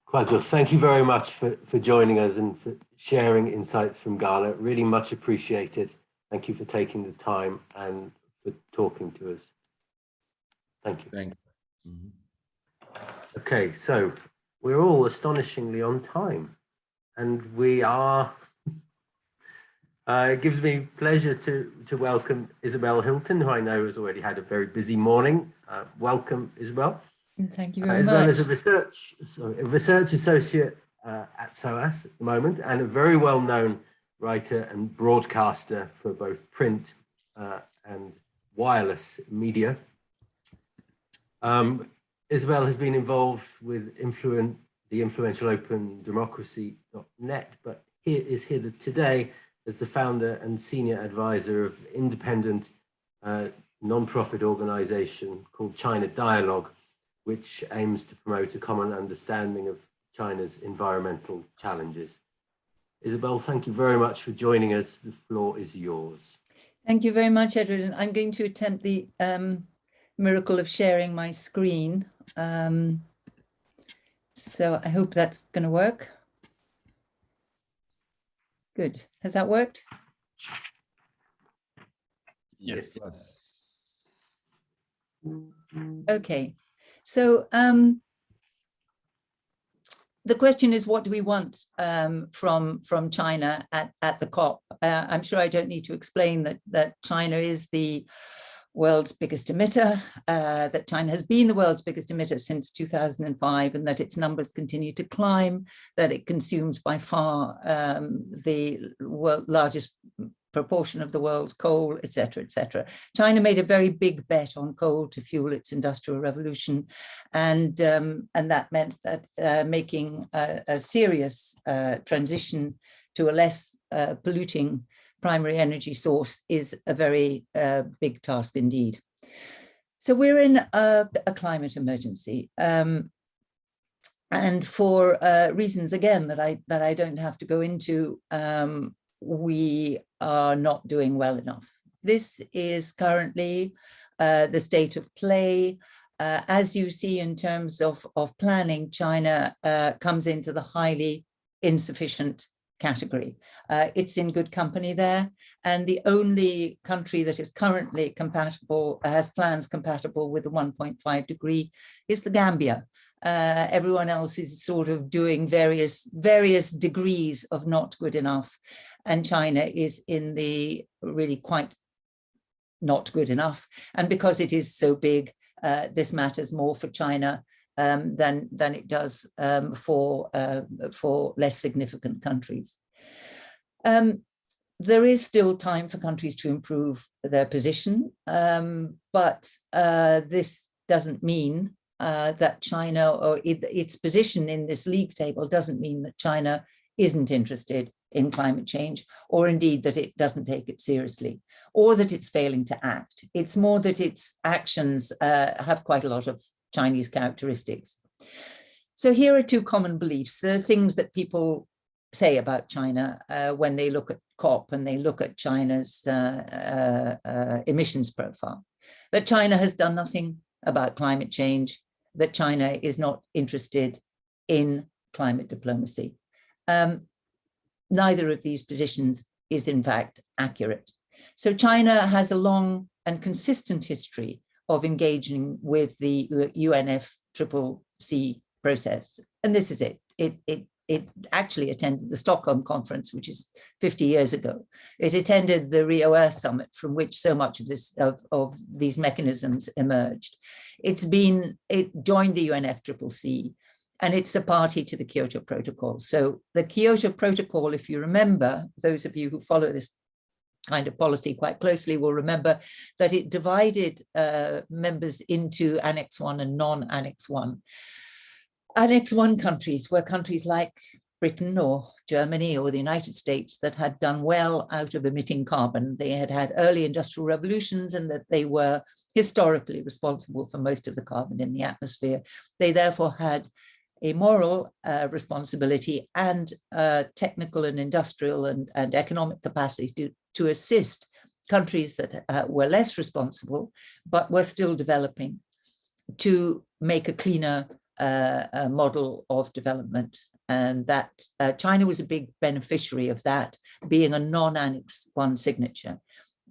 Kwadwo, thank you very much for, for joining us and for sharing insights from Ghana. Really much appreciated. Thank you for taking the time and for talking to us. Thank you. Thank you. Mm -hmm. Okay, so we're all astonishingly on time and we are uh, it gives me pleasure to to welcome Isabel Hilton, who I know has already had a very busy morning. Uh, welcome, Isabel. Thank you Uh, very Isabel much. is a research sorry, a research associate uh, at SOAS at the moment and a very well-known writer and broadcaster for both print uh, and wireless media. Um, Isabel has been involved with influen the influential open democracy.net, but here is here today as the founder and senior advisor of independent uh, non-profit organization called China Dialogue, which aims to promote a common understanding of China's environmental challenges. Isabel, thank you very much for joining us. The floor is yours. Thank you very much, Edward. And I'm going to attempt the um, miracle of sharing my screen. Um, so I hope that's going to work. Good. Has that worked? Yes. Okay. So um, the question is, what do we want um, from from China at, at the COP? Uh, I'm sure I don't need to explain that that China is the world's biggest emitter, uh, that China has been the world's biggest emitter since 2005 and that its numbers continue to climb, that it consumes by far um, the largest proportion of the world's coal, etc., etc. China made a very big bet on coal to fuel its industrial revolution, and um, and that meant that uh, making a, a serious uh, transition to a less uh, polluting primary energy source is a very uh, big task indeed. So we're in a, a climate emergency. Um, and for uh, reasons again that I that I don't have to go into, um, we are not doing well enough. This is currently uh, the state of play. Uh, as you see in terms of, of planning, China uh, comes into the highly insufficient category. Uh, it's in good company there. And the only country that is currently compatible, has plans compatible with the 1.5 degree is the Gambia. Uh, everyone else is sort of doing various various degrees of not good enough. And China is in the really quite not good enough. And because it is so big, uh, this matters more for China um, than, than it does um, for, uh, for less significant countries. Um, there is still time for countries to improve their position, um, but uh, this doesn't mean uh, that China or it, its position in this league table doesn't mean that China isn't interested in climate change, or indeed that it doesn't take it seriously, or that it's failing to act. It's more that its actions uh, have quite a lot of Chinese characteristics. So here are two common beliefs. The things that people say about China uh, when they look at COP and they look at China's uh, uh, uh, emissions profile. That China has done nothing about climate change, that China is not interested in climate diplomacy. Um, neither of these positions is in fact accurate. So China has a long and consistent history of engaging with the UNFCCC process. And this is it. It, it, it actually attended the Stockholm conference, which is 50 years ago. It attended the Rio Earth Summit, from which so much of this of, of these mechanisms emerged. It's been, it joined the UNFCCC and it's a party to the Kyoto Protocol. So the Kyoto Protocol, if you remember, those of you who follow this kind of policy quite closely will remember that it divided uh, members into Annex 1 and non-Annex 1. Annex 1 countries were countries like Britain or Germany or the United States that had done well out of emitting carbon. They had had early industrial revolutions and that they were historically responsible for most of the carbon in the atmosphere. They therefore had a moral uh, responsibility and uh, technical and industrial and, and economic capacity to, to assist countries that uh, were less responsible, but were still developing to make a cleaner uh, model of development. And that uh, China was a big beneficiary of that, being a non-Annex 1 signature.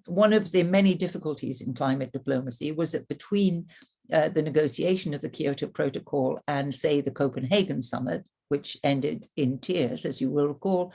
One of the many difficulties in climate diplomacy was that between uh, the negotiation of the Kyoto Protocol and say the Copenhagen summit, which ended in tears, as you will recall,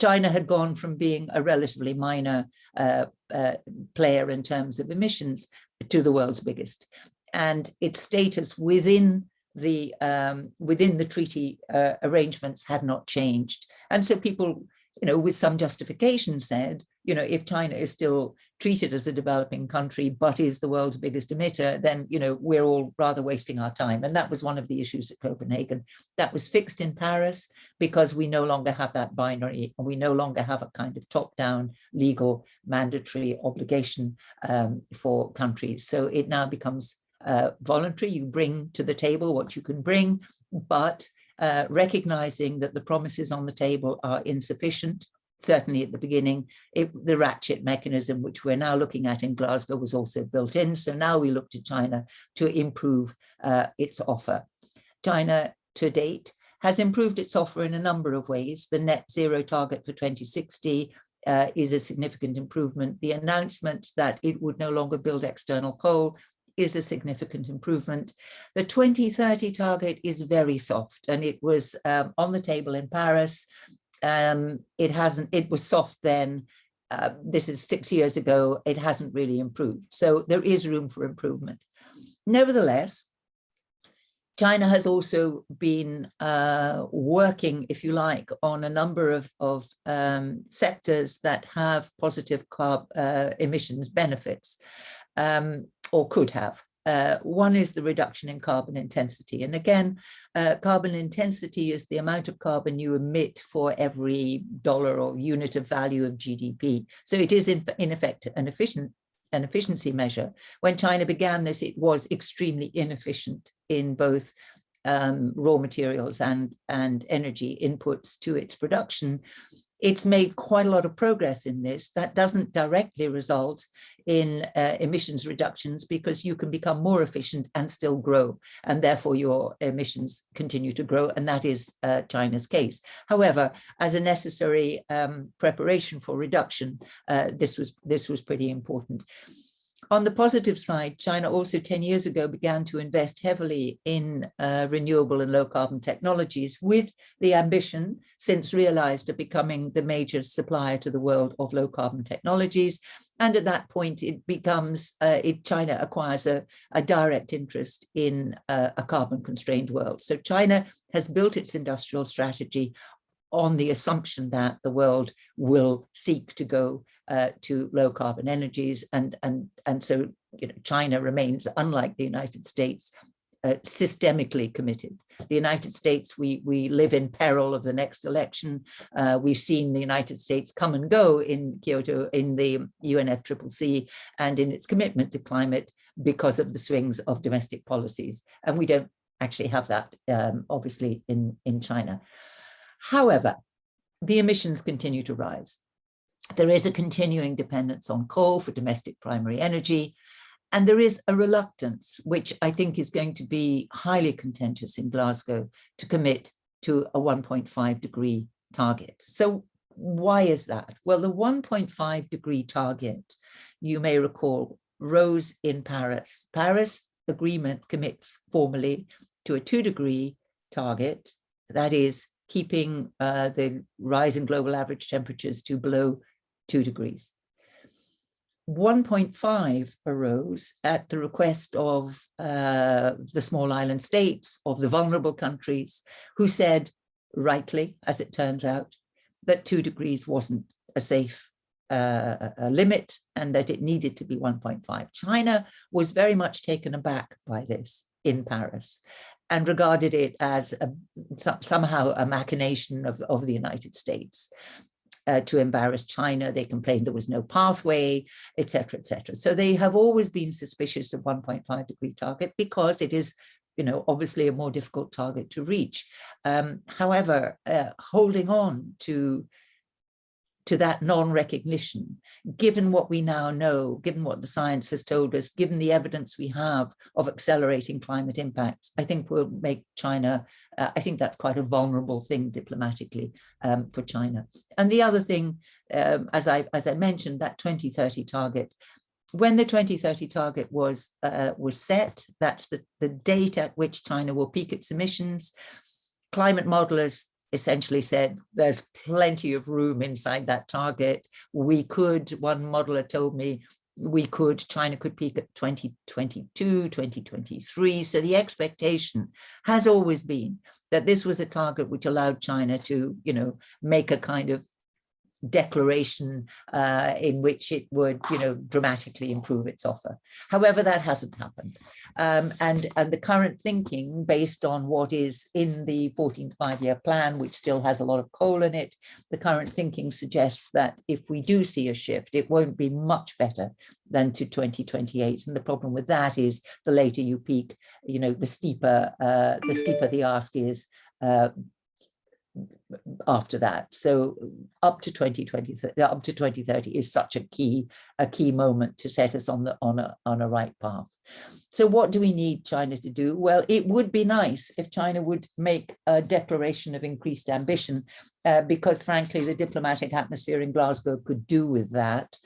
China had gone from being a relatively minor uh, uh, player in terms of emissions to the world's biggest. And its status within the um, within the treaty uh, arrangements had not changed. And so people, you know, with some justification said, you know, if China is still treated as a developing country, but is the world's biggest emitter, then, you know, we're all rather wasting our time. And that was one of the issues at Copenhagen. That was fixed in Paris because we no longer have that binary and we no longer have a kind of top-down legal mandatory obligation um, for countries. So it now becomes uh, voluntary. You bring to the table what you can bring, but uh, recognizing that the promises on the table are insufficient certainly at the beginning, it, the ratchet mechanism, which we're now looking at in Glasgow, was also built in. So now we look to China to improve uh, its offer. China to date has improved its offer in a number of ways. The net zero target for 2060 uh, is a significant improvement. The announcement that it would no longer build external coal is a significant improvement. The 2030 target is very soft and it was um, on the table in Paris um, it hasn't, it was soft then. Uh, this is six years ago. It hasn't really improved. So there is room for improvement. Nevertheless, China has also been uh, working, if you like, on a number of, of um, sectors that have positive carb uh, emissions benefits um, or could have. Uh, one is the reduction in carbon intensity. And again, uh, carbon intensity is the amount of carbon you emit for every dollar or unit of value of GDP. So it is in, in effect an efficient an efficiency measure. When China began this, it was extremely inefficient in both um, raw materials and, and energy inputs to its production, it's made quite a lot of progress in this. That doesn't directly result in uh, emissions reductions because you can become more efficient and still grow, and therefore your emissions continue to grow, and that is uh, China's case. However, as a necessary um, preparation for reduction, uh, this was this was pretty important. On the positive side, China also 10 years ago began to invest heavily in uh, renewable and low carbon technologies with the ambition, since realized, of becoming the major supplier to the world of low carbon technologies. And at that point, it becomes, uh, it, China acquires a, a direct interest in uh, a carbon constrained world. So China has built its industrial strategy on the assumption that the world will seek to go uh, to low carbon energies and and and so you know China remains unlike the United States uh, systemically committed. The United States, we we live in peril of the next election. Uh, we've seen the United States come and go in Kyoto, in the UNFCCC, and in its commitment to climate because of the swings of domestic policies. And we don't actually have that, um, obviously, in in China. However, the emissions continue to rise. There is a continuing dependence on coal for domestic primary energy, and there is a reluctance, which I think is going to be highly contentious in Glasgow, to commit to a 1.5 degree target. So why is that? Well, the 1.5 degree target, you may recall, rose in Paris. Paris agreement commits formally to a two degree target, that is keeping uh, the rise in global average temperatures to below two degrees. 1.5 arose at the request of uh, the small island states, of the vulnerable countries, who said, rightly, as it turns out, that two degrees wasn't a safe uh, a limit and that it needed to be 1.5. China was very much taken aback by this in Paris and regarded it as a, somehow a machination of, of the United States. Uh, to embarrass China. They complained there was no pathway, etc., etc. So they have always been suspicious of 1.5 degree target because it is, you know, obviously a more difficult target to reach. Um, however, uh, holding on to to that non-recognition, given what we now know, given what the science has told us, given the evidence we have of accelerating climate impacts, I think will make China, uh, I think that's quite a vulnerable thing diplomatically um, for China. And the other thing, um, as, I, as I mentioned, that 2030 target, when the 2030 target was, uh, was set, that's the, the date at which China will peak its emissions, climate modelers essentially said there's plenty of room inside that target. We could, one modeler told me, we could, China could peak at 2022, 2023. So the expectation has always been that this was a target which allowed China to, you know, make a kind of declaration uh, in which it would, you know, dramatically improve its offer. However, that hasn't happened. Um, and, and the current thinking based on what is in the 14th five-year plan, which still has a lot of coal in it, the current thinking suggests that if we do see a shift, it won't be much better than to 2028. And the problem with that is the later you peak, you know, the steeper, uh, the steeper the ask is, uh, after that. So up to 2020, up to 2030 is such a key, a key moment to set us on the on a on a right path. So what do we need China to do? Well, it would be nice if China would make a declaration of increased ambition, uh, because frankly, the diplomatic atmosphere in Glasgow could do with that.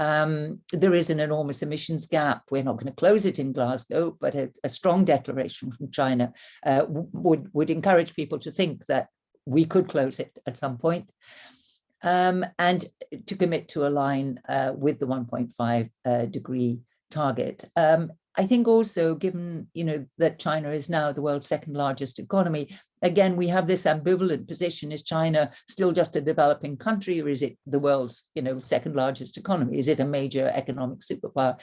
Um, there is an enormous emissions gap. We're not going to close it in Glasgow, but a, a strong declaration from China uh, would, would encourage people to think that we could close it at some point. Um, and to commit to align uh, with the 1.5 uh, degree target. Um, I think also given, you know, that China is now the world's second largest economy, again, we have this ambivalent position. Is China still just a developing country or is it the world's, you know, second largest economy? Is it a major economic superpower?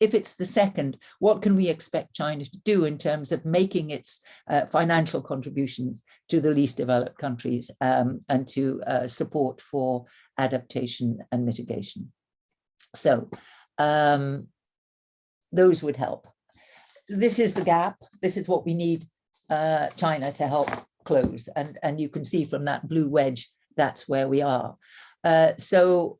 If it's the second, what can we expect China to do in terms of making its uh, financial contributions to the least developed countries um, and to uh, support for adaptation and mitigation? So um, those would help. This is the gap. This is what we need uh, China to help close. And, and you can see from that blue wedge, that's where we are. Uh, so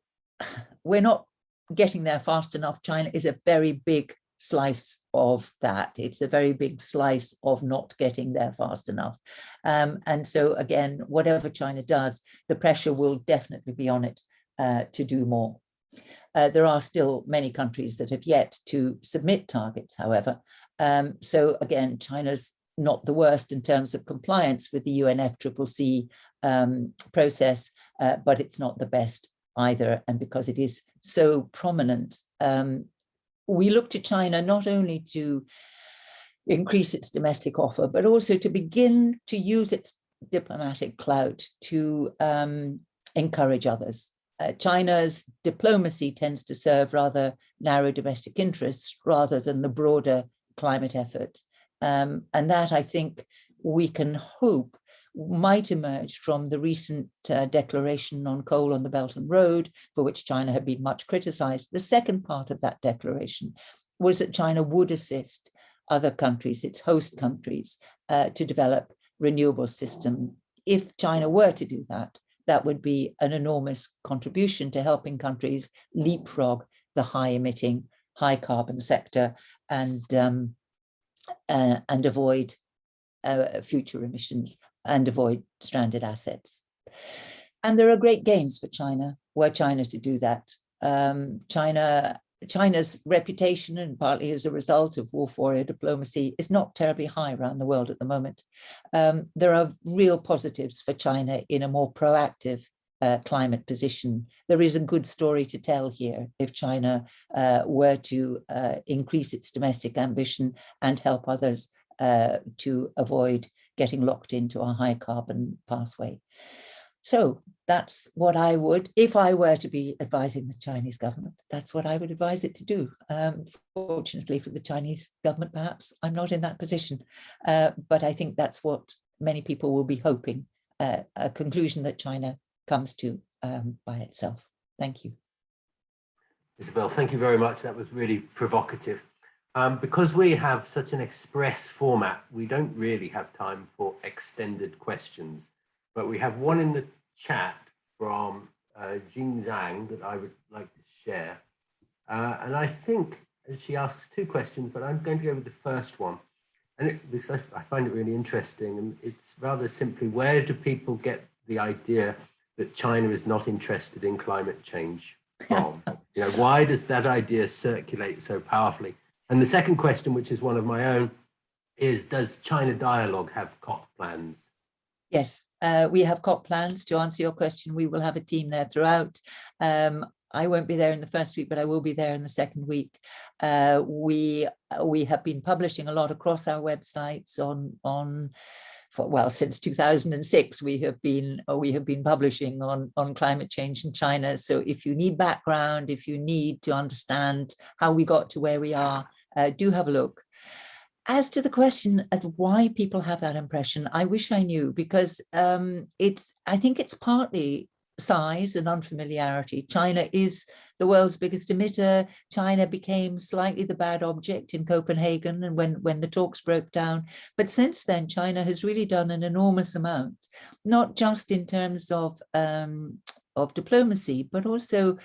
we're not getting there fast enough. China is a very big slice of that. It's a very big slice of not getting there fast enough. Um, and so again, whatever China does, the pressure will definitely be on it uh, to do more. Uh, there are still many countries that have yet to submit targets, however. Um, so again, China's not the worst in terms of compliance with the UNFCCC um, process, uh, but it's not the best either. And because it is so prominent, um, we look to China not only to increase its domestic offer, but also to begin to use its diplomatic clout to um, encourage others. Uh, China's diplomacy tends to serve rather narrow domestic interests rather than the broader climate effort. Um, and that I think we can hope might emerge from the recent uh, declaration on coal on the Belt and Road, for which China had been much criticized. The second part of that declaration was that China would assist other countries, its host countries, uh, to develop renewable system. If China were to do that, that would be an enormous contribution to helping countries leapfrog the high emitting, high carbon sector and, um, uh, and avoid uh, future emissions and avoid stranded assets. And there are great gains for China, were China to do that. Um, China, China's reputation, and partly as a result of wolf warrior diplomacy, is not terribly high around the world at the moment. Um, there are real positives for China in a more proactive uh, climate position. There is a good story to tell here if China uh, were to uh, increase its domestic ambition and help others uh, to avoid getting locked into a high carbon pathway. So that's what I would, if I were to be advising the Chinese government, that's what I would advise it to do. Um, fortunately for the Chinese government, perhaps I'm not in that position, uh, but I think that's what many people will be hoping, uh, a conclusion that China comes to um, by itself. Thank you. Isabel, thank you very much. That was really provocative. Um, because we have such an express format, we don't really have time for extended questions, but we have one in the chat from uh, Jing Zhang that I would like to share. Uh, and I think she asks two questions, but I'm going to go with the first one. And it, because I, I find it really interesting and it's rather simply, where do people get the idea that China is not interested in climate change from? you know, why does that idea circulate so powerfully? And the second question, which is one of my own, is does China Dialogue have COP plans? Yes, uh, we have COP plans. To answer your question, we will have a team there throughout. Um, I won't be there in the first week, but I will be there in the second week. Uh, we we have been publishing a lot across our websites on on for, well since 2006 we have been we have been publishing on on climate change in China. So if you need background, if you need to understand how we got to where we are, uh, do have a look. As to the question of why people have that impression, I wish I knew because um, it's, I think it's partly size and unfamiliarity. China is the world's biggest emitter. China became slightly the bad object in Copenhagen and when, when the talks broke down. But since then, China has really done an enormous amount, not just in terms of, um, of diplomacy, but also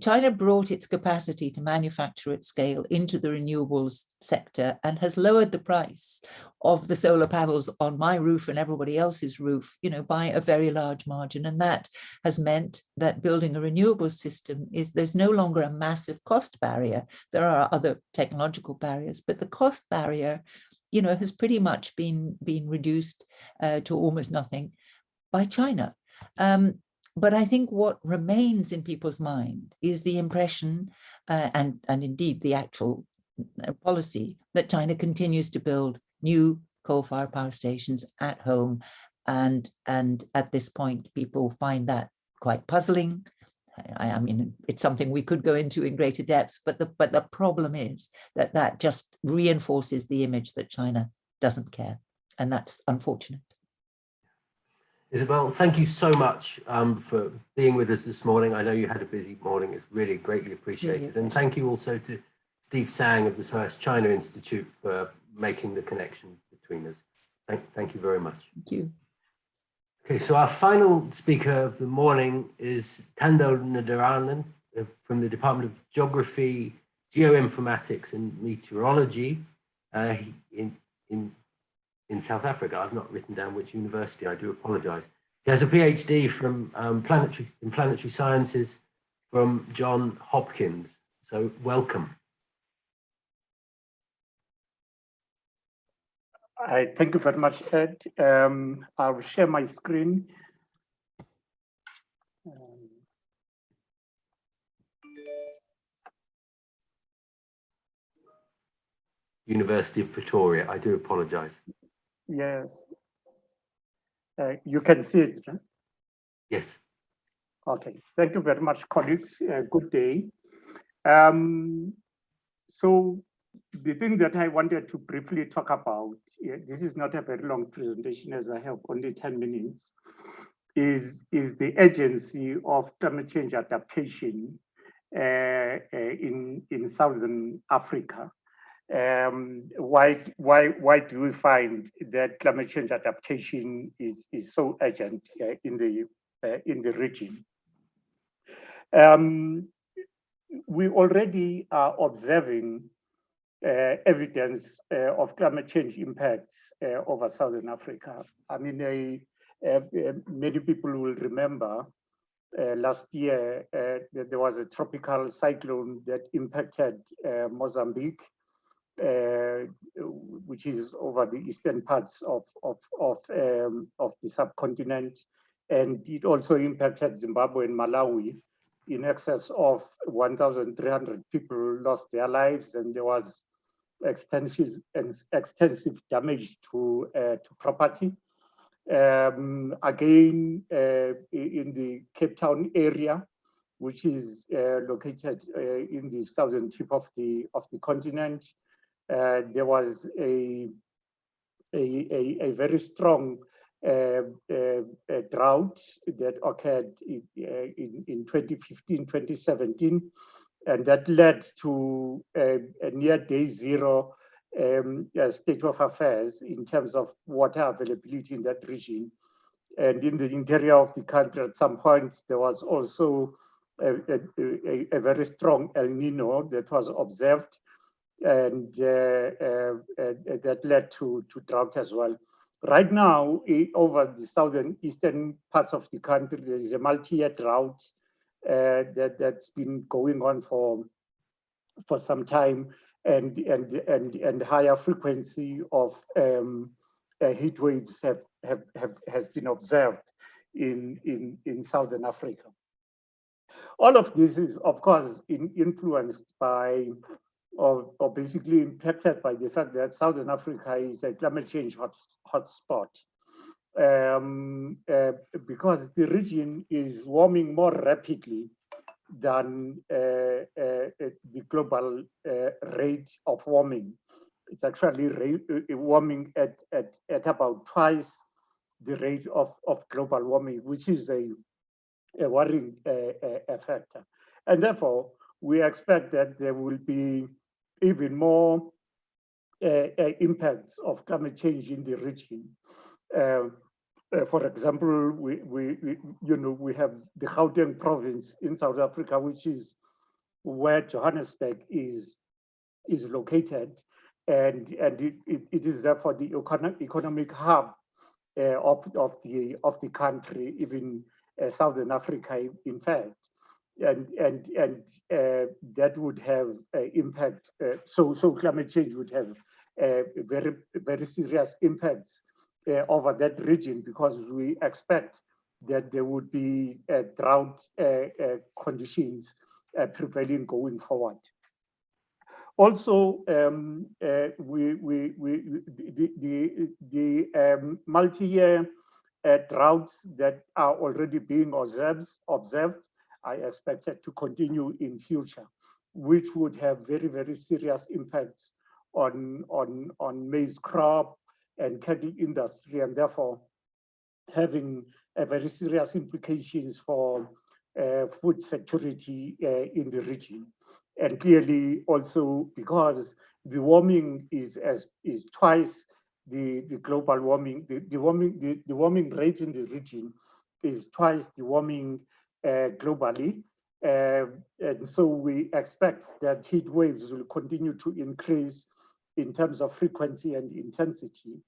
China brought its capacity to manufacture at scale into the renewables sector and has lowered the price of the solar panels on my roof and everybody else's roof, you know, by a very large margin. And that has meant that building a renewable system is there's no longer a massive cost barrier. There are other technological barriers, but the cost barrier, you know, has pretty much been, been reduced uh, to almost nothing by China. Um, but I think what remains in people's mind is the impression uh, and, and indeed the actual uh, policy that China continues to build new coal-fired power stations at home. And, and at this point, people find that quite puzzling. I, I mean, it's something we could go into in greater depths, but the, but the problem is that that just reinforces the image that China doesn't care. And that's unfortunate. Isabel, thank you so much um, for being with us this morning. I know you had a busy morning. It's really greatly appreciated. And thank you also to Steve Tsang of the SOAS China Institute for making the connection between us. Thank, thank you very much. Thank you. Okay, so our final speaker of the morning is Thando Ndarana uh, from the Department of Geography, Geoinformatics and Meteorology uh, in, in, in South Africa. I've not written down which university, I do apologize. He has a PhD from um, planetary, in planetary sciences from John Hopkins. So welcome. I thank you very much, Ed. Um, I'll share my screen. Um, University of Pretoria. I do apologize. Yes. Uh, you can see it. right? Yes. Okay. Thank you very much, colleagues. Uh, good day. Um, so the thing that I wanted to briefly talk about, yeah, this is not a very long presentation as I have only 10 minutes, is, is the agency of climate change adaptation uh, uh, in, in Southern Africa. Um, why, why, why do we find that climate change adaptation is, is so urgent uh, in, the, uh, in the region? Um, we already are observing uh, evidence uh, of climate change impacts uh, over Southern Africa. I mean, uh, uh, many people will remember uh, last year that there was a tropical cyclone that impacted Mozambique, which is over the eastern parts of, of, of, um, of the subcontinent. And it also impacted Zimbabwe and Malawi in excess of 1,300 people lost their lives and there was extensive and extensive damage to uh, to property. Um, again, uh, in the Cape Town area, which is uh, located uh, in the southern tip of the of the continent, uh, there was a a, a, a very strong uh, drought that occurred in, in, in 2015, 2017, and that led to a, a near day zero um, state of affairs in terms of water availability in that region. And in the interior of the country, at some point, there was also a, a, a very strong El Nino that was observed, and uh, uh, uh, that led to, to drought as well. Right now, over the southern eastern parts of the country, there is a multi-year drought that that's been going on for for some time, and and and and higher frequency of um, uh, heat waves have, have have has been observed in in in southern Africa. All of this is, of course, in, influenced by or, or basically impacted by the fact that Southern Africa is a climate change hot, hotspot um, uh, because the region is warming more rapidly than uh, uh, uh the global uh, rate of warming. It's actually uh, warming at, at, at about twice the rate of, of global warming, which is a, a worrying factor. And therefore, we expect that there will be even more impacts of climate change in the region. Uh, uh, for example, we, we, we, you know, we have the Gauteng province in South Africa, which is where Johannesburg is, is located. And, and it, it, it is therefore the economic hub uh, of, of, the, of the country, even uh, Southern Africa, in fact. And, and, and uh, that would have an impact, uh, so, so climate change would have uh, very, very serious impacts uh, over that region because we expect that there would be uh, drought uh, conditions prevailing going forward. Also, um, we, we, we, the, the, the um, multi-year droughts that are already being observed, observed are expected to continue in future, which would have very, very serious impacts on, on, on maize crop, and cattle industry, and therefore having a very serious implications for uh, food security uh, in the region. And clearly also because the warming is as is twice the, the global warming, the, the warming, the, the warming rate in the region is twice the warming globally. Uh, and so we expect that heat waves will continue to increase in terms of frequency and intensity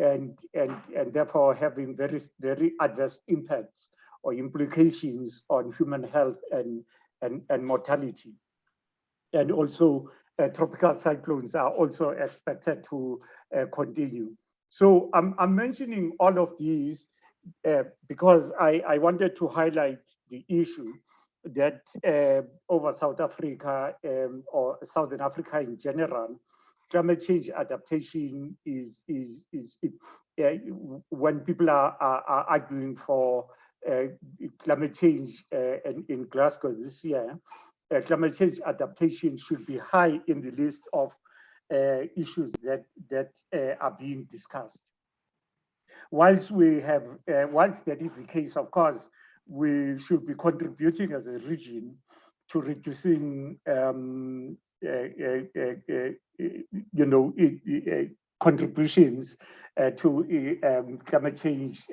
and, and, and therefore having very, very adverse impacts or implications on human health and, and, and mortality. And also uh, tropical cyclones are also expected to uh, continue. So I'm, I'm mentioning all of these uh, because I, I wanted to highlight the issue that uh, over South Africa um, or Southern Africa in general, climate change adaptation is is is, uh, when people are, are, are arguing for uh, climate change uh, in, in Glasgow this year, uh, climate change adaptation should be high in the list of uh, issues that that are being discussed. Whilst we have, uh, whilst that is the case, of course, we should be contributing as a region to reducing um, uh, uh, uh, uh you know uh, contributions to um, climate change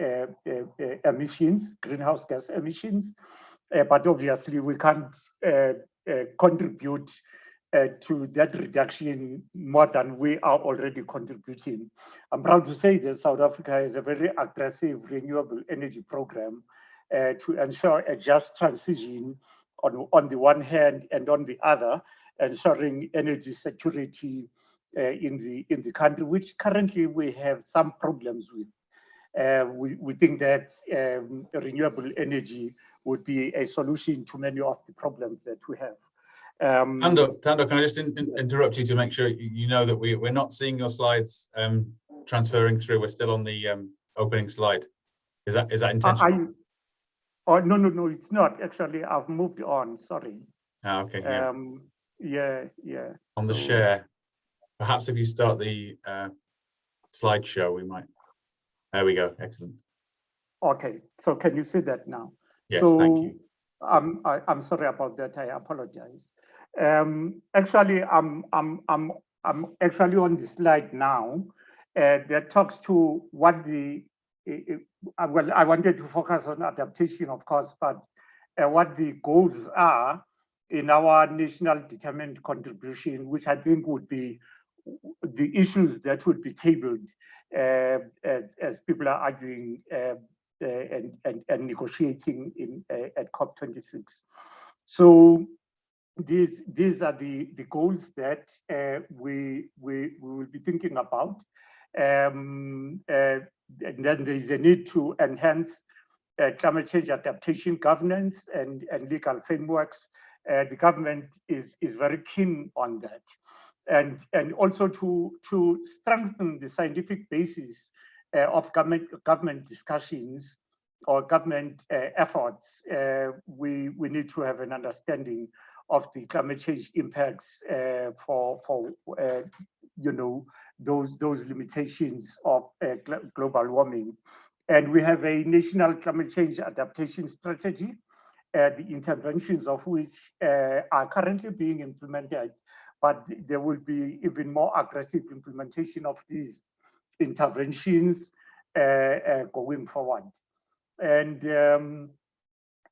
emissions, greenhouse gas emissions. but obviously we can't contribute uh, to that reduction more than we are already contributing. I'm proud to say that South Africa has a very aggressive renewable energy program uh, to ensure a just transition on, on the one hand and on the other, ensuring energy security uh, in the in the country, which currently we have some problems with. Uh, we, we think that um, renewable energy would be a solution to many of the problems that we have. Um, Thando, Thando, can I just in, in, interrupt you to make sure you know that we, we're not seeing your slides um, transferring through. We're still on the um, opening slide. Is that is that intentional? Oh, no, no, no, it's not. Actually, I've moved on. Sorry. Ah, okay. Yeah. Um, yeah, yeah. On the share, perhaps if you start the uh, slideshow, we might. There we go. Excellent. Okay, so can you see that now? Yes, so, thank you. I'm I, I'm sorry about that. I apologize. Um, actually, I'm I'm I'm I'm actually on the slide now uh, that talks to what the uh, well, I wanted to focus on adaptation, of course, but uh, what the goals are in our national determined contribution, which I think would be the issues that would be tabled uh, as, as people are arguing uh, uh, and, and, and negotiating in at COP26. So these these are the the goals that we we we will be thinking about. Um, and then there is a need to enhance uh, climate change adaptation governance and, and legal frameworks. Uh, the government is, is very keen on that. And, and also to, to strengthen the scientific basis uh, of government, government discussions or government uh, efforts, uh, we, we need to have an understanding of the climate change impacts uh, for, for you know, those, those limitations of uh, global warming. And we have a national climate change adaptation strategy, uh, the interventions of which uh, are currently being implemented, but there will be even more aggressive implementation of these interventions uh, uh, going forward. And, um,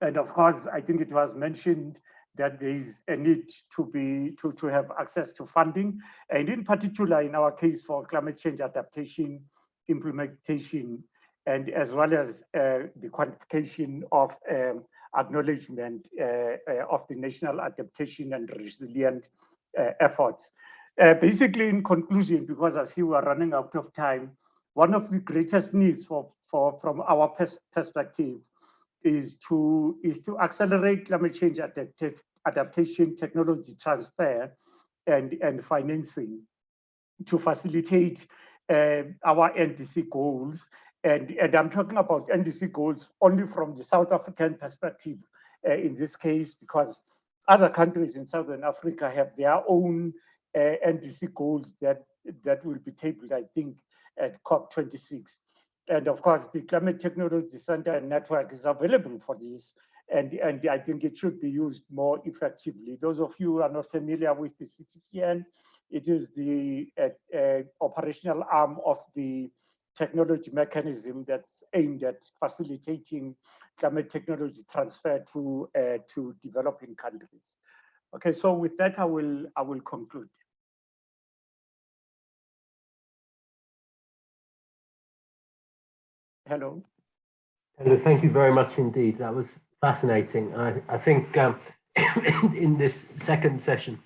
and of course, I think it was mentioned that there is a need to be to, to have access to funding and in particular in our case for climate change adaptation implementation and as well as uh, the quantification of um, acknowledgement uh, uh, of the national adaptation and resilient uh, efforts. Uh, basically in conclusion, because I see we're running out of time, one of the greatest needs for, for from our pers perspective is to is to accelerate climate change adaptation technology transfer and, and financing to facilitate uh, our NDC goals. And, and I'm talking about NDC goals only from the South African perspective uh, in this case, because other countries in Southern Africa have their own uh, NDC goals that, that will be tabled, I think, at COP26. And of course, the Climate Technology Center and Network is available for this. And, and I think it should be used more effectively. Those of you who are not familiar with the CTCN, It is the uh, uh, operational arm of the technology mechanism that's aimed at facilitating climate technology transfer to uh, to developing countries. Okay, so with that, I will I will conclude. Hello. Hello, thank you very much indeed. That was fascinating. I, I think um, in this second session,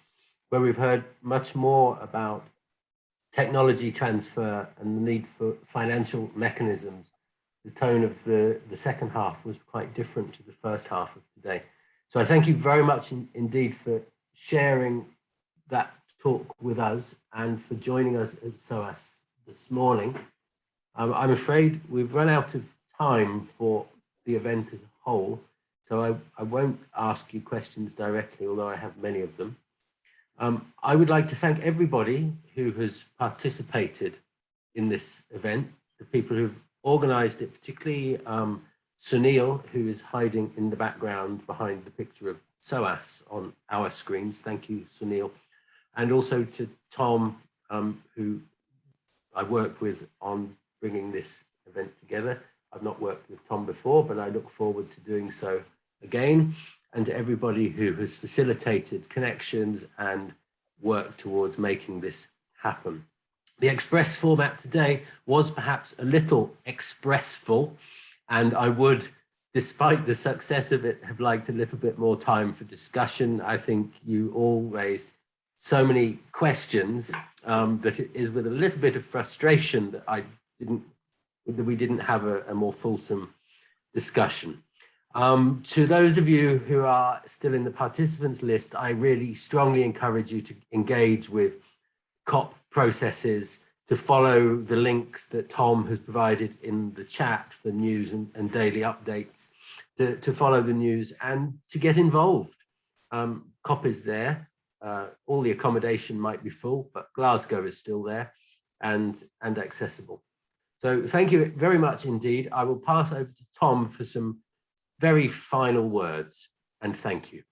where we've heard much more about technology transfer and the need for financial mechanisms, the tone of the, the second half was quite different to the first half of today. So I thank you very much in, indeed for sharing that talk with us and for joining us at SOAS this morning. Um, I'm afraid we've run out of time for the event as a whole, so I, I won't ask you questions directly, although I have many of them. Um, I would like to thank everybody who has participated in this event, the people who've organized it, particularly um, Sunil, who is hiding in the background behind the picture of SOAS on our screens. Thank you, Sunil. And also to Tom, um, who I worked with on bringing this event together. I've not worked with Tom before, but I look forward to doing so again. And to everybody who has facilitated connections and worked towards making this happen. The express format today was perhaps a little expressful, and I would, despite the success of it, have liked a little bit more time for discussion. I think you all raised so many questions um, that it is with a little bit of frustration that I didn't that we didn't have a, a more fulsome discussion. Um, to those of you who are still in the participants list, I really strongly encourage you to engage with COP processes, to follow the links that Tom has provided in the chat for news and, and daily updates, to, to, follow the news and to get involved. Um, COP is there. Uh, all the accommodation might be full, but Glasgow is still there and, and accessible. So thank you very much indeed. I will pass over to Tom for some very final words and thank you.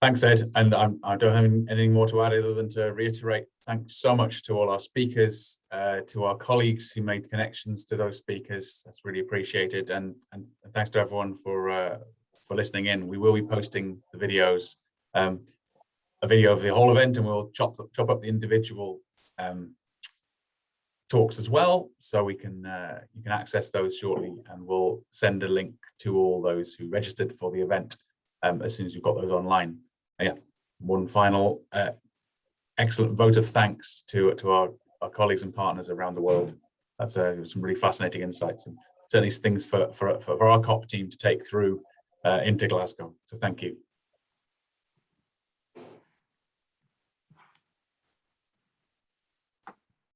Thanks, Ed. And I'm, I do not have anything more to add other than to reiterate thanks so much to all our speakers, uh, to our colleagues who made connections to those speakers. That's really appreciated. And, and thanks to everyone for uh, for listening in. We will be posting the videos, um, a video of the whole event, and we'll chop, chop up the individual um, talks as well. So we can uh, you can access those shortly and we'll send a link to all those who registered for the event um, as soon as you've got those online. And yeah, one final uh, excellent vote of thanks to, to our, our colleagues and partners around the world. That's uh, some really fascinating insights and certainly things for, for, for our COP team to take through uh, into Glasgow. So thank you.